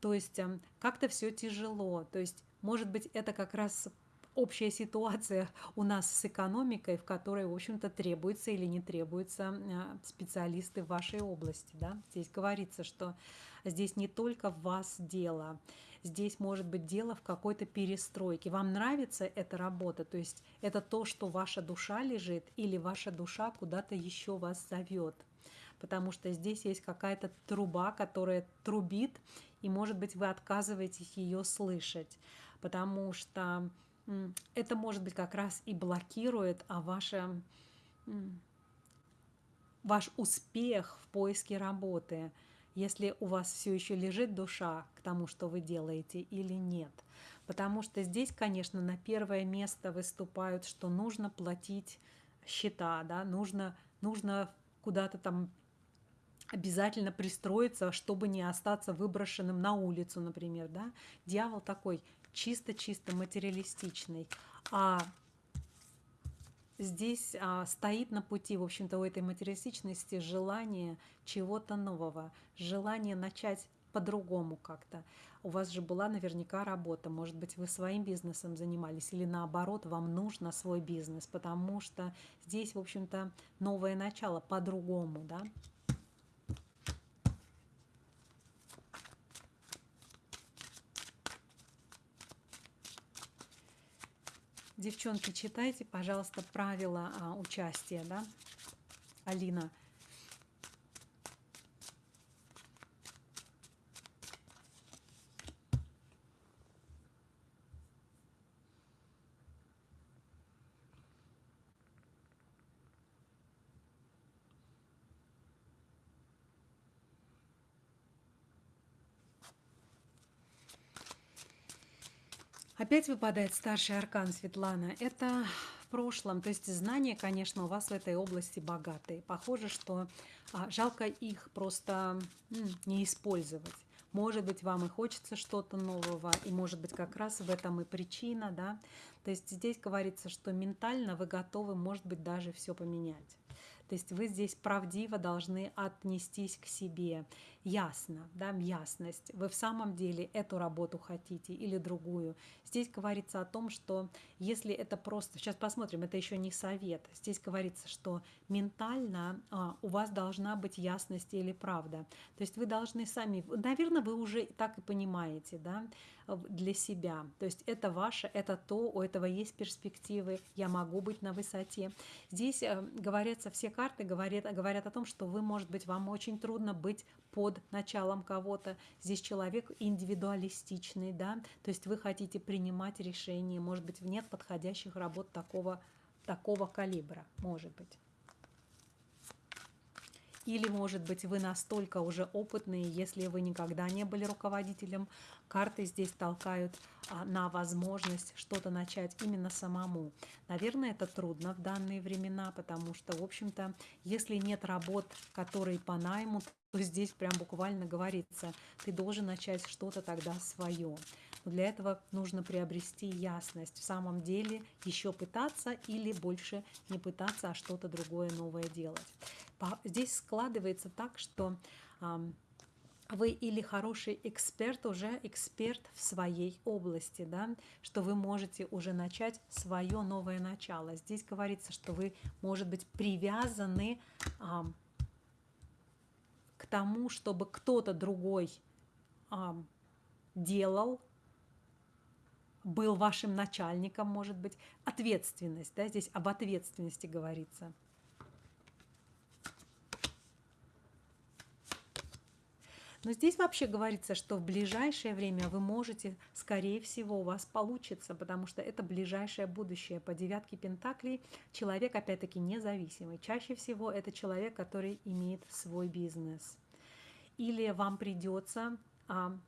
То есть эм, как-то все тяжело. То есть, может быть, это как раз общая ситуация у нас с экономикой, в которой, в общем-то, требуется или не требуются э, специалисты в вашей области. Да? Здесь говорится, что здесь не только в вас дело, здесь может быть дело в какой-то перестройке. Вам нравится эта работа, то есть это то, что ваша душа лежит, или ваша душа куда-то еще вас зовет потому что здесь есть какая-то труба, которая трубит, и, может быть, вы отказываетесь ее слышать, потому что это, может быть, как раз и блокирует а ваше, ваш успех в поиске работы, если у вас все еще лежит душа к тому, что вы делаете, или нет. Потому что здесь, конечно, на первое место выступают, что нужно платить счета, да, нужно, нужно куда-то там обязательно пристроиться, чтобы не остаться выброшенным на улицу, например. Да? Дьявол такой чисто-чисто материалистичный. А здесь а, стоит на пути, в общем-то, у этой материалистичности желание чего-то нового, желание начать по-другому как-то. У вас же была наверняка работа, может быть, вы своим бизнесом занимались, или наоборот, вам нужно свой бизнес, потому что здесь, в общем-то, новое начало по-другому, да. Девчонки, читайте, пожалуйста, правила а, участия, да. Алина, Опять выпадает старший аркан Светлана. Это в прошлом, то есть знания, конечно, у вас в этой области богатые. Похоже, что а, жалко их просто м, не использовать. Может быть, вам и хочется что-то нового, и может быть как раз в этом и причина, да. То есть здесь говорится, что ментально вы готовы, может быть, даже все поменять. То есть вы здесь правдиво должны отнестись к себе. Ясно, да, ясность. Вы в самом деле эту работу хотите или другую. Здесь говорится о том, что если это просто... Сейчас посмотрим, это еще не совет. Здесь говорится, что ментально а, у вас должна быть ясность или правда. То есть вы должны сами... Наверное, вы уже так и понимаете, да, для себя. То есть это ваше, это то, у этого есть перспективы, я могу быть на высоте. Здесь э, говорятся, все карты говорят, говорят о том, что вы, может быть, вам очень трудно быть под началом кого-то. Здесь человек индивидуалистичный, да, то есть вы хотите принимать решения, может быть, нет подходящих работ такого, такого калибра, может быть. Или, может быть, вы настолько уже опытные, если вы никогда не были руководителем, карты здесь толкают а, на возможность что-то начать именно самому. Наверное, это трудно в данные времена, потому что, в общем-то, если нет работ, которые по найму, то здесь прям буквально говорится, ты должен начать что-то тогда свое. Но для этого нужно приобрести ясность. В самом деле еще пытаться или больше не пытаться, а что-то другое новое делать. Здесь складывается так, что вы или хороший эксперт, уже эксперт в своей области, да, что вы можете уже начать свое новое начало. Здесь говорится, что вы, может быть, привязаны а, к тому, чтобы кто-то другой а, делал, был вашим начальником, может быть, ответственность, да, здесь об ответственности говорится. Но здесь вообще говорится, что в ближайшее время вы можете, скорее всего, у вас получится, потому что это ближайшее будущее. По девятке Пентаклей человек, опять-таки, независимый. Чаще всего это человек, который имеет свой бизнес. Или вам придется а,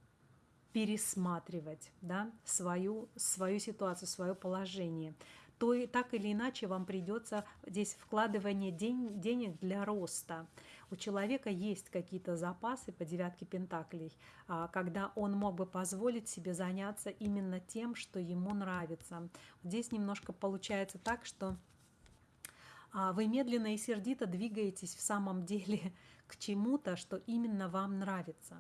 пересматривать да, свою, свою ситуацию, свое положение то и так или иначе вам придется здесь вкладывание день, денег для роста у человека есть какие-то запасы по девятке пентаклей, а, когда он мог бы позволить себе заняться именно тем, что ему нравится. Здесь немножко получается так, что а, вы медленно и сердито двигаетесь в самом деле к чему-то, что именно вам нравится.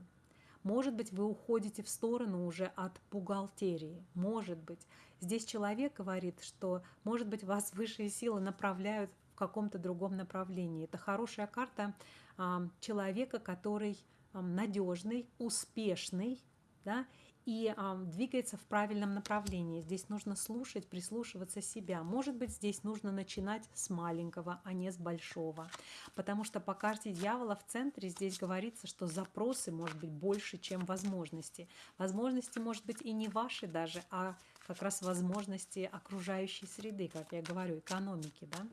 Может быть, вы уходите в сторону уже от бухгалтерии. Может быть. Здесь человек говорит, что, может быть, вас высшие силы направляют каком-то другом направлении. Это хорошая карта а, человека, который надежный, успешный, да, и а, двигается в правильном направлении. Здесь нужно слушать, прислушиваться себя. Может быть, здесь нужно начинать с маленького, а не с большого. Потому что по карте дьявола в центре здесь говорится, что запросы может быть больше, чем возможности. Возможности может быть и не ваши даже, а как раз возможности окружающей среды, как я говорю, экономики. Да?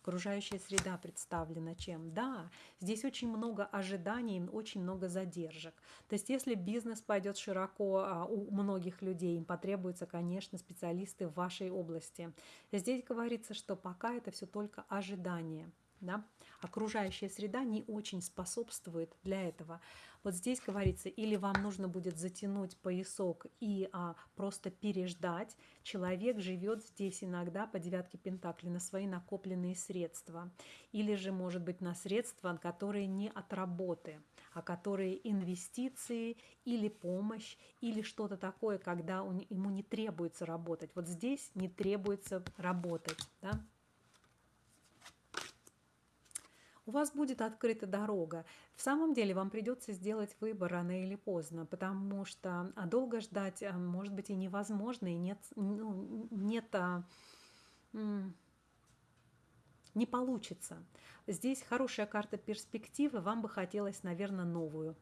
Окружающая среда представлена чем? Да, здесь очень много ожиданий, очень много задержек. То есть если бизнес пойдет широко а, у многих людей, им потребуются, конечно, специалисты в вашей области. Здесь говорится, что пока это все только ожидание. Да? Окружающая среда не очень способствует для этого. Вот здесь говорится, или вам нужно будет затянуть поясок и а, просто переждать. Человек живет здесь иногда по девятке Пентакли на свои накопленные средства. Или же, может быть, на средства, которые не от работы, а которые инвестиции или помощь, или что-то такое, когда он, ему не требуется работать. Вот здесь не требуется работать. Да? У вас будет открыта дорога. В самом деле вам придется сделать выбор рано или поздно, потому что а, долго ждать а, может быть и невозможно, и нет, ну, нет а, не получится. Здесь хорошая карта перспективы, вам бы хотелось, наверное, новую,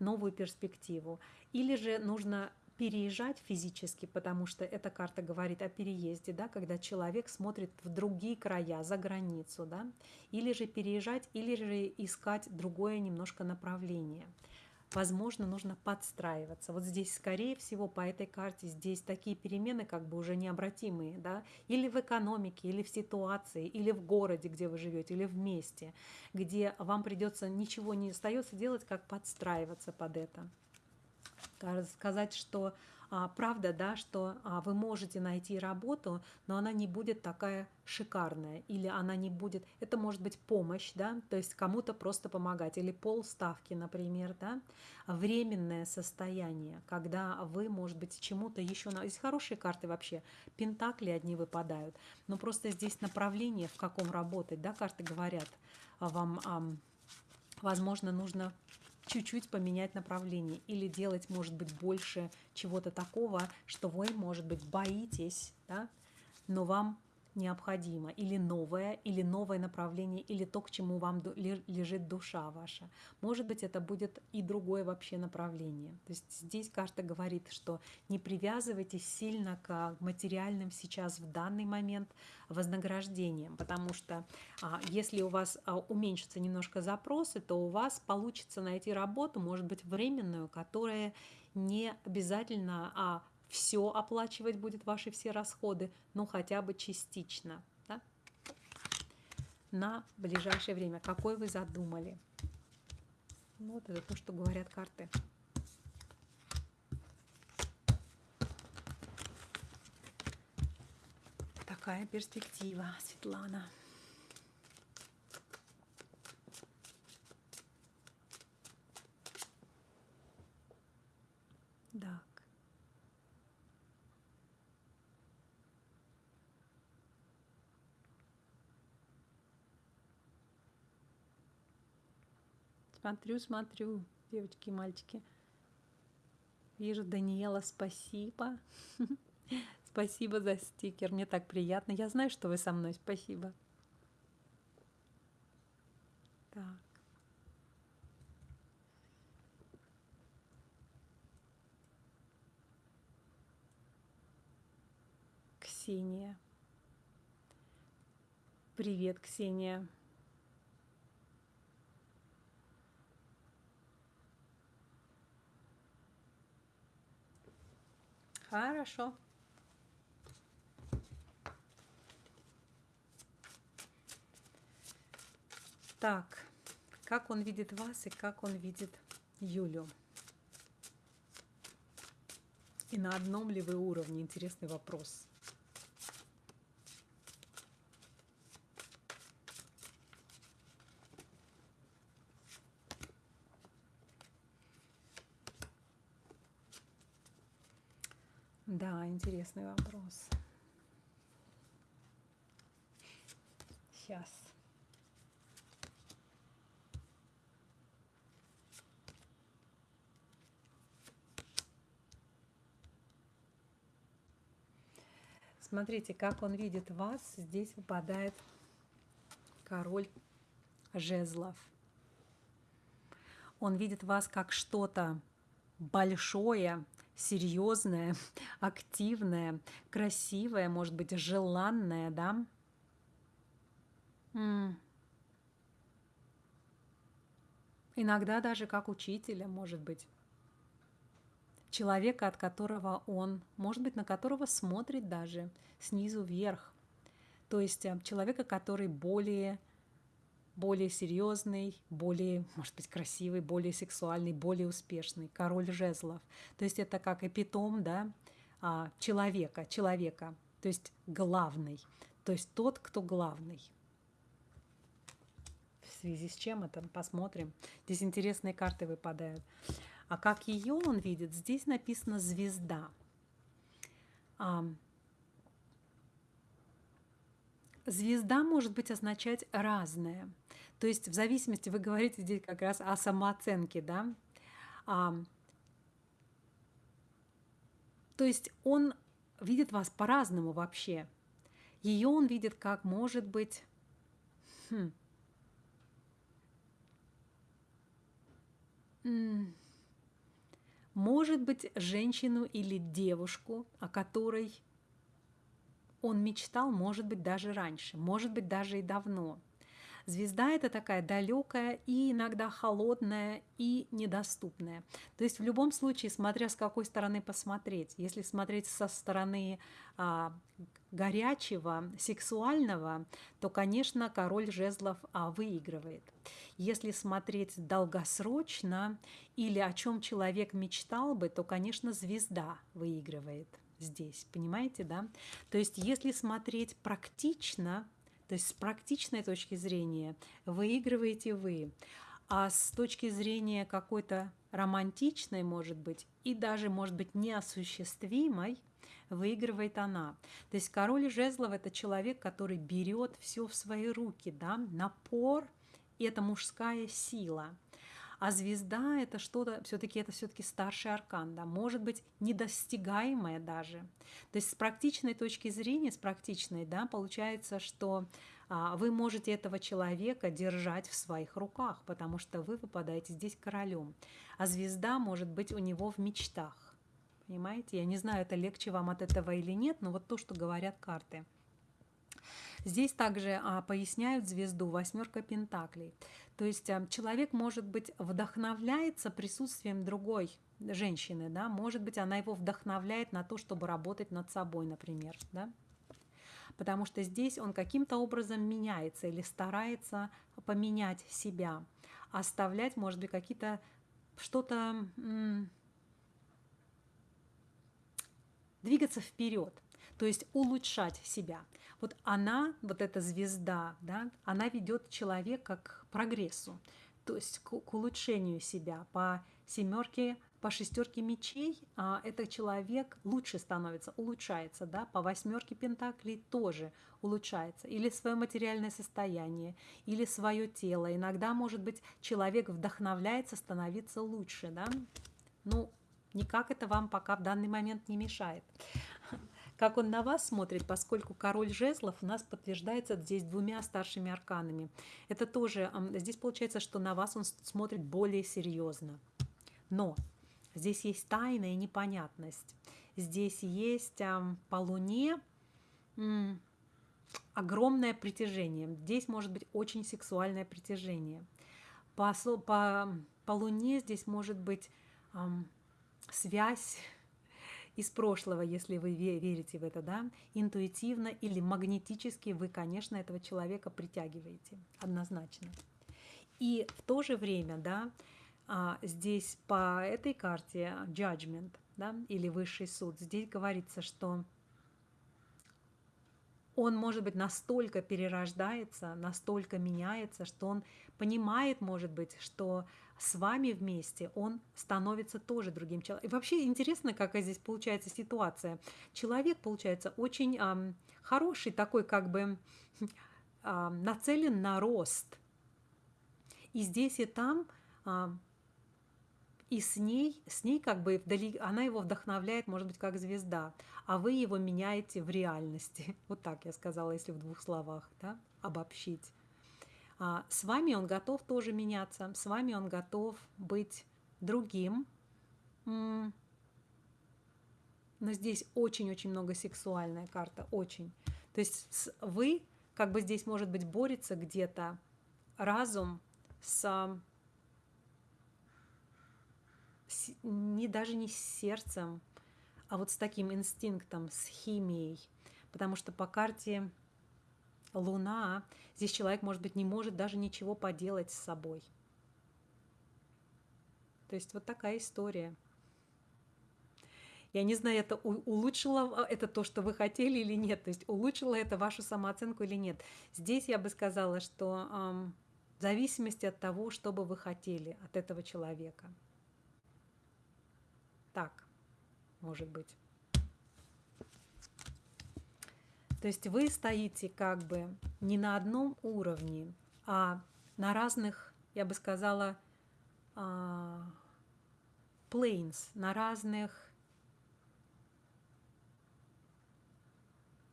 новую перспективу. Или же нужно переезжать физически, потому что эта карта говорит о переезде, да, когда человек смотрит в другие края, за границу, да, или же переезжать, или же искать другое немножко направление. Возможно, нужно подстраиваться. Вот здесь, скорее всего, по этой карте, здесь такие перемены как бы уже необратимые, да, или в экономике, или в ситуации, или в городе, где вы живете, или в месте, где вам придется, ничего не остается делать, как подстраиваться под это сказать, что а, правда, да, что а, вы можете найти работу, но она не будет такая шикарная, или она не будет, это может быть помощь, да, то есть кому-то просто помогать, или полставки, например, да, временное состояние, когда вы, может быть, чему-то еще, здесь хорошие карты вообще, пентакли одни выпадают, но просто здесь направление, в каком работать, да, карты говорят вам, возможно, нужно чуть-чуть поменять направление или делать, может быть, больше чего-то такого, что вы, может быть, боитесь, да, но вам необходимо, или новое, или новое направление, или то, к чему вам лежит душа ваша. Может быть, это будет и другое вообще направление. То есть здесь карта говорит, что не привязывайтесь сильно к материальным сейчас в данный момент вознаграждениям, потому что а, если у вас а, уменьшатся немножко запросы, то у вас получится найти работу, может быть, временную, которая не обязательно а, все оплачивать будет ваши все расходы, но хотя бы частично да? на ближайшее время. Какой вы задумали? Вот это то, что говорят карты. Такая перспектива, Светлана. Смотрю, смотрю, девочки и мальчики. Вижу, Даниэла, спасибо. Спасибо за стикер, мне так приятно. Я знаю, что вы со мной, спасибо. Так. Ксения. Привет, Ксения. Хорошо. Так, как он видит вас и как он видит Юлю? И на одном ли вы уровне? Интересный вопрос. Да, интересный вопрос. Сейчас. Смотрите, как он видит вас. Здесь выпадает король жезлов. Он видит вас как что-то большое, серьезная, активная, красивая, может быть, желанная, да? М Иногда даже как учителя, может быть. Человека, от которого он, может быть, на которого смотрит даже снизу вверх. То есть э, человека, который более более серьезный, более, может быть, красивый, более сексуальный, более успешный, король жезлов. То есть это как эпитом, да, а, человека, человека, то есть главный, то есть тот, кто главный. В связи с чем это? Посмотрим. Здесь интересные карты выпадают. А как ее он видит? Здесь написано звезда. Звезда может быть означать разное. То есть в зависимости, вы говорите здесь как раз о самооценке, да. А, то есть он видит вас по-разному вообще. Ее он видит как, может быть, хм, может быть, женщину или девушку, о которой он мечтал, может быть, даже раньше, может быть, даже и давно. Звезда – это такая далекая и иногда холодная и недоступная. То есть в любом случае, смотря с какой стороны посмотреть, если смотреть со стороны а, горячего, сексуального, то, конечно, король жезлов а, выигрывает. Если смотреть долгосрочно или о чем человек мечтал бы, то, конечно, звезда выигрывает здесь, понимаете, да? То есть если смотреть практично, то есть с практичной точки зрения выигрываете вы, а с точки зрения какой-то романтичной, может быть, и даже, может быть, неосуществимой, выигрывает она. То есть король жезлов – это человек, который берет все в свои руки, да, напор – это мужская сила. А звезда это что-то, все-таки это все-таки старший аркан, да, может быть недостигаемое даже. То есть с практичной точки зрения, с практичной, да, получается, что а, вы можете этого человека держать в своих руках, потому что вы выпадаете здесь королем. А звезда может быть у него в мечтах. Понимаете? Я не знаю, это легче вам от этого или нет, но вот то, что говорят карты. Здесь также а, поясняют звезду восьмерка пентаклей. То есть а, человек, может быть, вдохновляется присутствием другой женщины, да, может быть, она его вдохновляет на то, чтобы работать над собой, например, да, потому что здесь он каким-то образом меняется или старается поменять себя, оставлять, может быть, какие-то что-то, двигаться вперед, то есть улучшать себя. Вот она, вот эта звезда, да, она ведет человека к прогрессу, то есть к, к улучшению себя. По семерке, по шестерке мечей а, этот человек лучше становится, улучшается, да, по восьмерке пентаклей тоже улучшается. Или свое материальное состояние, или свое тело. Иногда, может быть, человек вдохновляется становиться лучше, да. Ну, никак это вам пока в данный момент не мешает как он на вас смотрит, поскольку король жезлов у нас подтверждается здесь двумя старшими арканами. Это тоже, здесь получается, что на вас он смотрит более серьезно. Но здесь есть тайна и непонятность. Здесь есть по Луне огромное притяжение. Здесь может быть очень сексуальное притяжение. По, по, по Луне здесь может быть эм, связь из прошлого, если вы верите в это, да, интуитивно или магнетически вы, конечно, этого человека притягиваете, однозначно. И в то же время, да, а, здесь по этой карте judgment, да, или высший суд, здесь говорится, что он, может быть, настолько перерождается, настолько меняется, что он понимает, может быть, что с вами вместе он становится тоже другим человеком. И вообще интересно, какая здесь получается ситуация. Человек, получается, очень эм, хороший, такой как бы э, нацелен на рост. И здесь и там э, и с ней, с ней как бы вдали, она его вдохновляет, может быть, как звезда, а вы его меняете в реальности. Вот так я сказала, если в двух словах, да, обобщить. А с вами он готов тоже меняться, с вами он готов быть другим. Но здесь очень-очень много сексуальная карта, очень. То есть вы, как бы здесь, может быть, борется где-то разум с, с не даже не с сердцем, а вот с таким инстинктом, с химией. Потому что по карте Луна, здесь человек, может быть, не может даже ничего поделать с собой. То есть вот такая история. Я не знаю, это улучшило это то, что вы хотели или нет, то есть улучшило это вашу самооценку или нет. Здесь я бы сказала, что эм, в зависимости от того, что бы вы хотели от этого человека. Так, может быть. То есть вы стоите как бы не на одном уровне, а на разных, я бы сказала, а, planes, на разных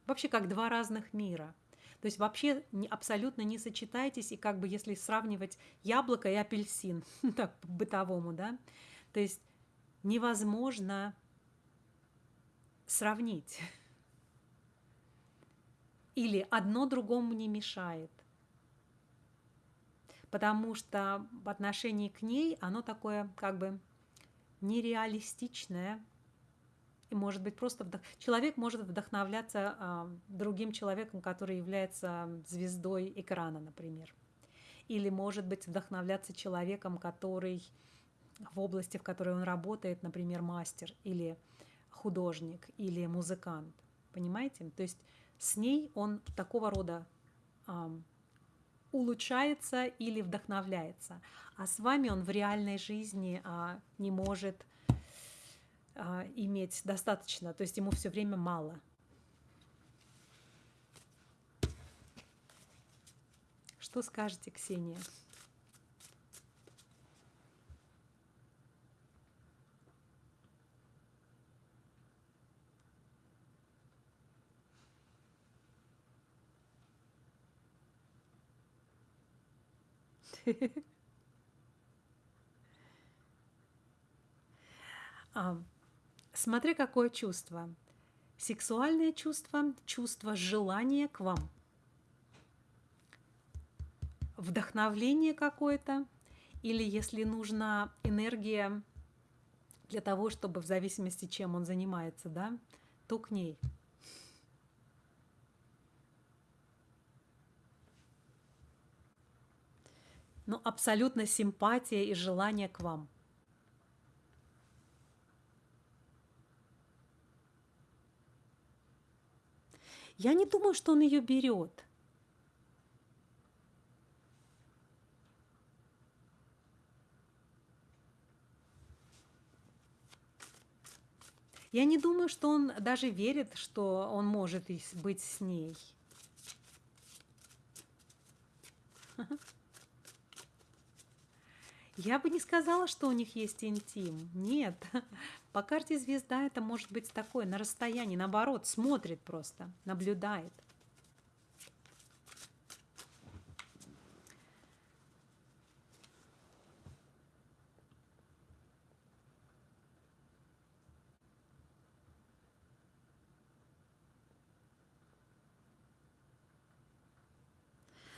Вообще как два разных мира. То есть вообще абсолютно не сочетаетесь, и как бы если сравнивать яблоко и апельсин, так по-бытовому, да, то есть невозможно сравнить. Или одно другому не мешает. Потому что в отношении к ней оно такое как бы нереалистичное, и может быть просто вдох... человек может вдохновляться э, другим человеком, который является звездой экрана, например. Или может быть вдохновляться человеком, который в области, в которой он работает, например, мастер или художник или музыкант. Понимаете? То есть с ней он такого рода улучшается или вдохновляется. А с вами он в реальной жизни э, не может а, иметь достаточно, то есть ему все время мало. Что скажете, Ксения? Um, Смотри, какое чувство. Сексуальное чувство, чувство желания к вам. Вдохновление какое-то, или если нужна энергия для того, чтобы в зависимости, чем он занимается, да, то к ней. Но абсолютно симпатия и желание к вам – Я не думаю, что он ее берет. Я не думаю, что он даже верит, что он может быть с ней. Я бы не сказала, что у них есть интим. Нет. По карте звезда это может быть такое, на расстоянии, наоборот, смотрит просто, наблюдает.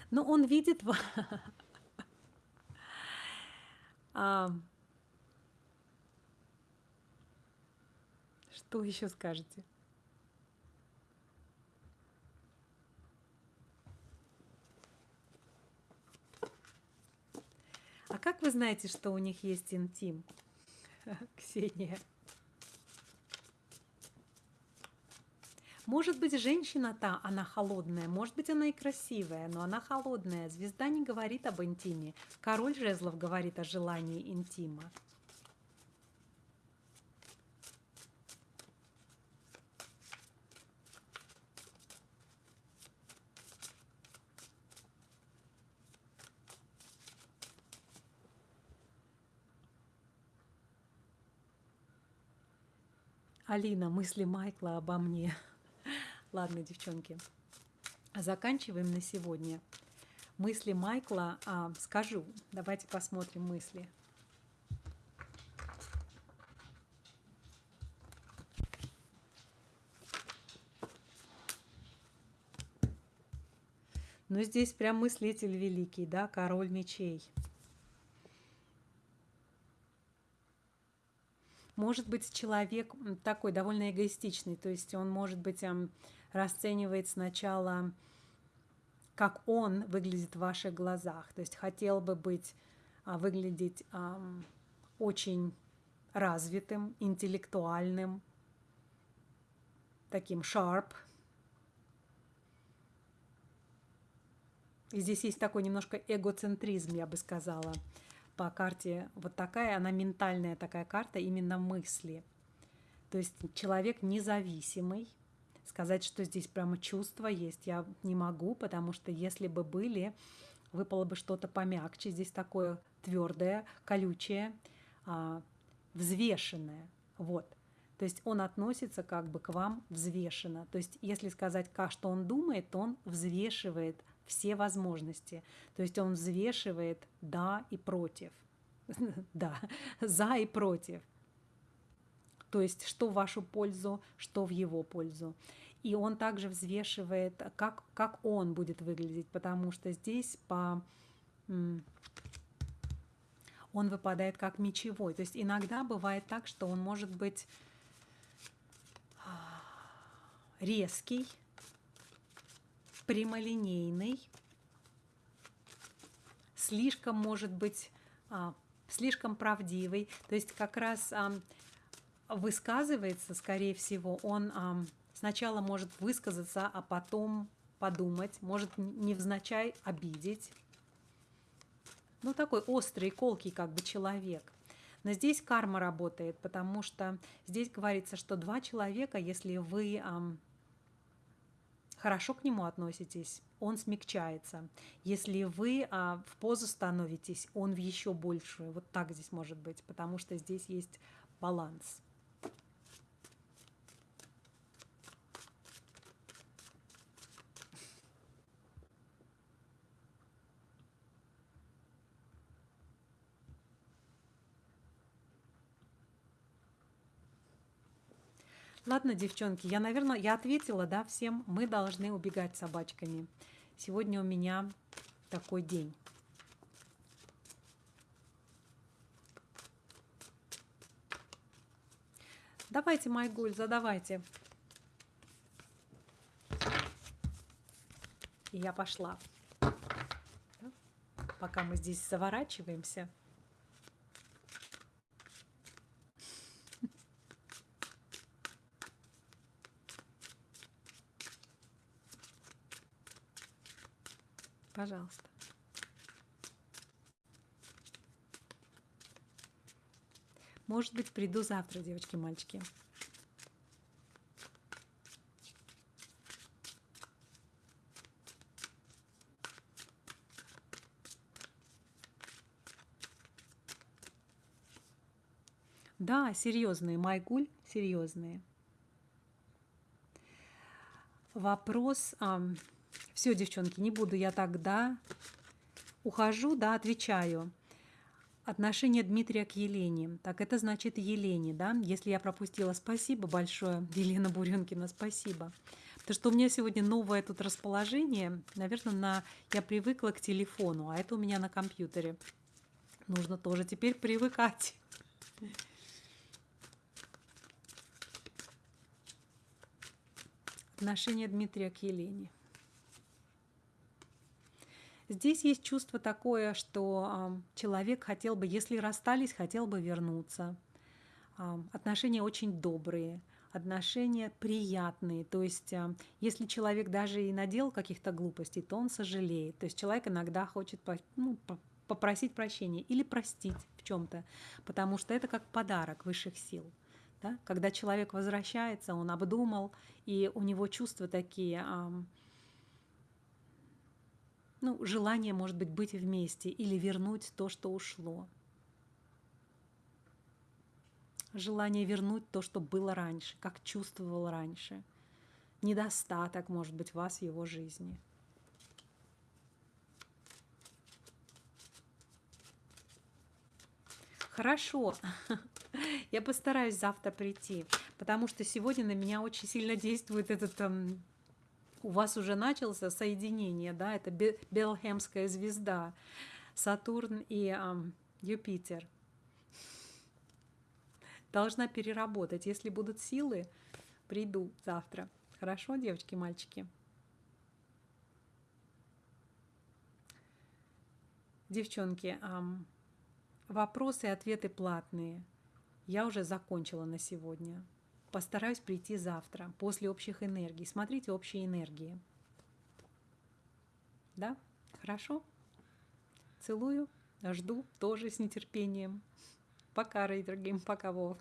Но он видит Что вы еще скажете? А как вы знаете, что у них есть интим, Ксения? Может быть, женщина-то, она холодная, может быть, она и красивая, но она холодная. Звезда не говорит об интиме. Король жезлов говорит о желании интима. Алина, мысли Майкла обо мне. Ладно, девчонки, заканчиваем на сегодня. Мысли Майкла а, скажу. Давайте посмотрим мысли. Ну, здесь прям мыслитель великий, да, король мечей. Может быть, человек такой довольно эгоистичный, то есть он, может быть, расценивает сначала как он выглядит в ваших глазах. То есть хотел бы быть, а, выглядеть очень развитым, интеллектуальным, таким sharp. И здесь есть такой немножко эгоцентризм, я бы сказала, по карте. Вот такая, она ментальная такая карта, именно мысли. То есть человек независимый. Сказать, что здесь прямо чувства есть, я не могу, потому что если бы были, выпало бы что-то помягче. Здесь такое твердое, колючее, а, взвешенное. Вот. То есть он относится как бы к вам взвешенно. То есть если сказать, как что он думает, то он взвешивает все возможности. То есть он взвешивает да и против. Да, за и против. То есть что в вашу пользу, что в его пользу. И он также взвешивает, как, как он будет выглядеть, потому что здесь по он выпадает как мечевой. То есть иногда бывает так, что он может быть а, резкий, прямолинейный, слишком может быть а, слишком правдивый. То есть как раз а, высказывается, скорее всего, он сначала может высказаться, а потом подумать, может невзначай обидеть ну, такой острый, колкий как бы человек. Но здесь карма работает, потому что здесь говорится, что два человека, если вы хорошо к нему относитесь, он смягчается. Если вы э, в позу становитесь, он в еще большую. Вот так здесь может быть, потому что здесь есть баланс. Ладно, девчонки, я, наверное, я ответила, да, всем. Мы должны убегать собачками. Сегодня у меня такой день. Давайте, Майгуль, задавайте. И я пошла. Пока мы здесь заворачиваемся. Пожалуйста. Может быть, приду завтра, девочки, мальчики. Да, серьезные, Майгуль, серьезные. Вопрос, все, девчонки, не буду я тогда. Ухожу, да, отвечаю. Отношение Дмитрия к Елене. Так, это значит Елене, да? Если я пропустила, спасибо большое, Елена Буренкина, спасибо. Потому что у меня сегодня новое тут расположение. Наверное, на... я привыкла к телефону, а это у меня на компьютере. Нужно тоже теперь привыкать. Отношение Дмитрия к Елене. Здесь есть чувство такое, что человек хотел бы, если расстались, хотел бы вернуться. Отношения очень добрые, отношения приятные. То есть, если человек даже и надел каких-то глупостей, то он сожалеет. То есть человек иногда хочет ну, попросить прощения или простить в чем-то, потому что это как подарок высших сил. Да? Когда человек возвращается, он обдумал, и у него чувства такие ну, желание, может быть, быть вместе или вернуть то, что ушло. Желание вернуть то, что было раньше, как чувствовал раньше. Недостаток, может быть, вас в его жизни. Хорошо, я постараюсь завтра прийти, потому что сегодня на меня очень сильно действует этот эм, у вас уже начался соединение, да, это Белхемская звезда, Сатурн и э, Юпитер. Должна переработать. Если будут силы, приду завтра. Хорошо, девочки, мальчики? Девчонки, вопросы и ответы платные. Я уже закончила на сегодня. Постараюсь прийти завтра, после общих энергий. Смотрите общие энергии. Да? Хорошо? Целую, жду тоже с нетерпением. Пока, дорогим, пока, Вов.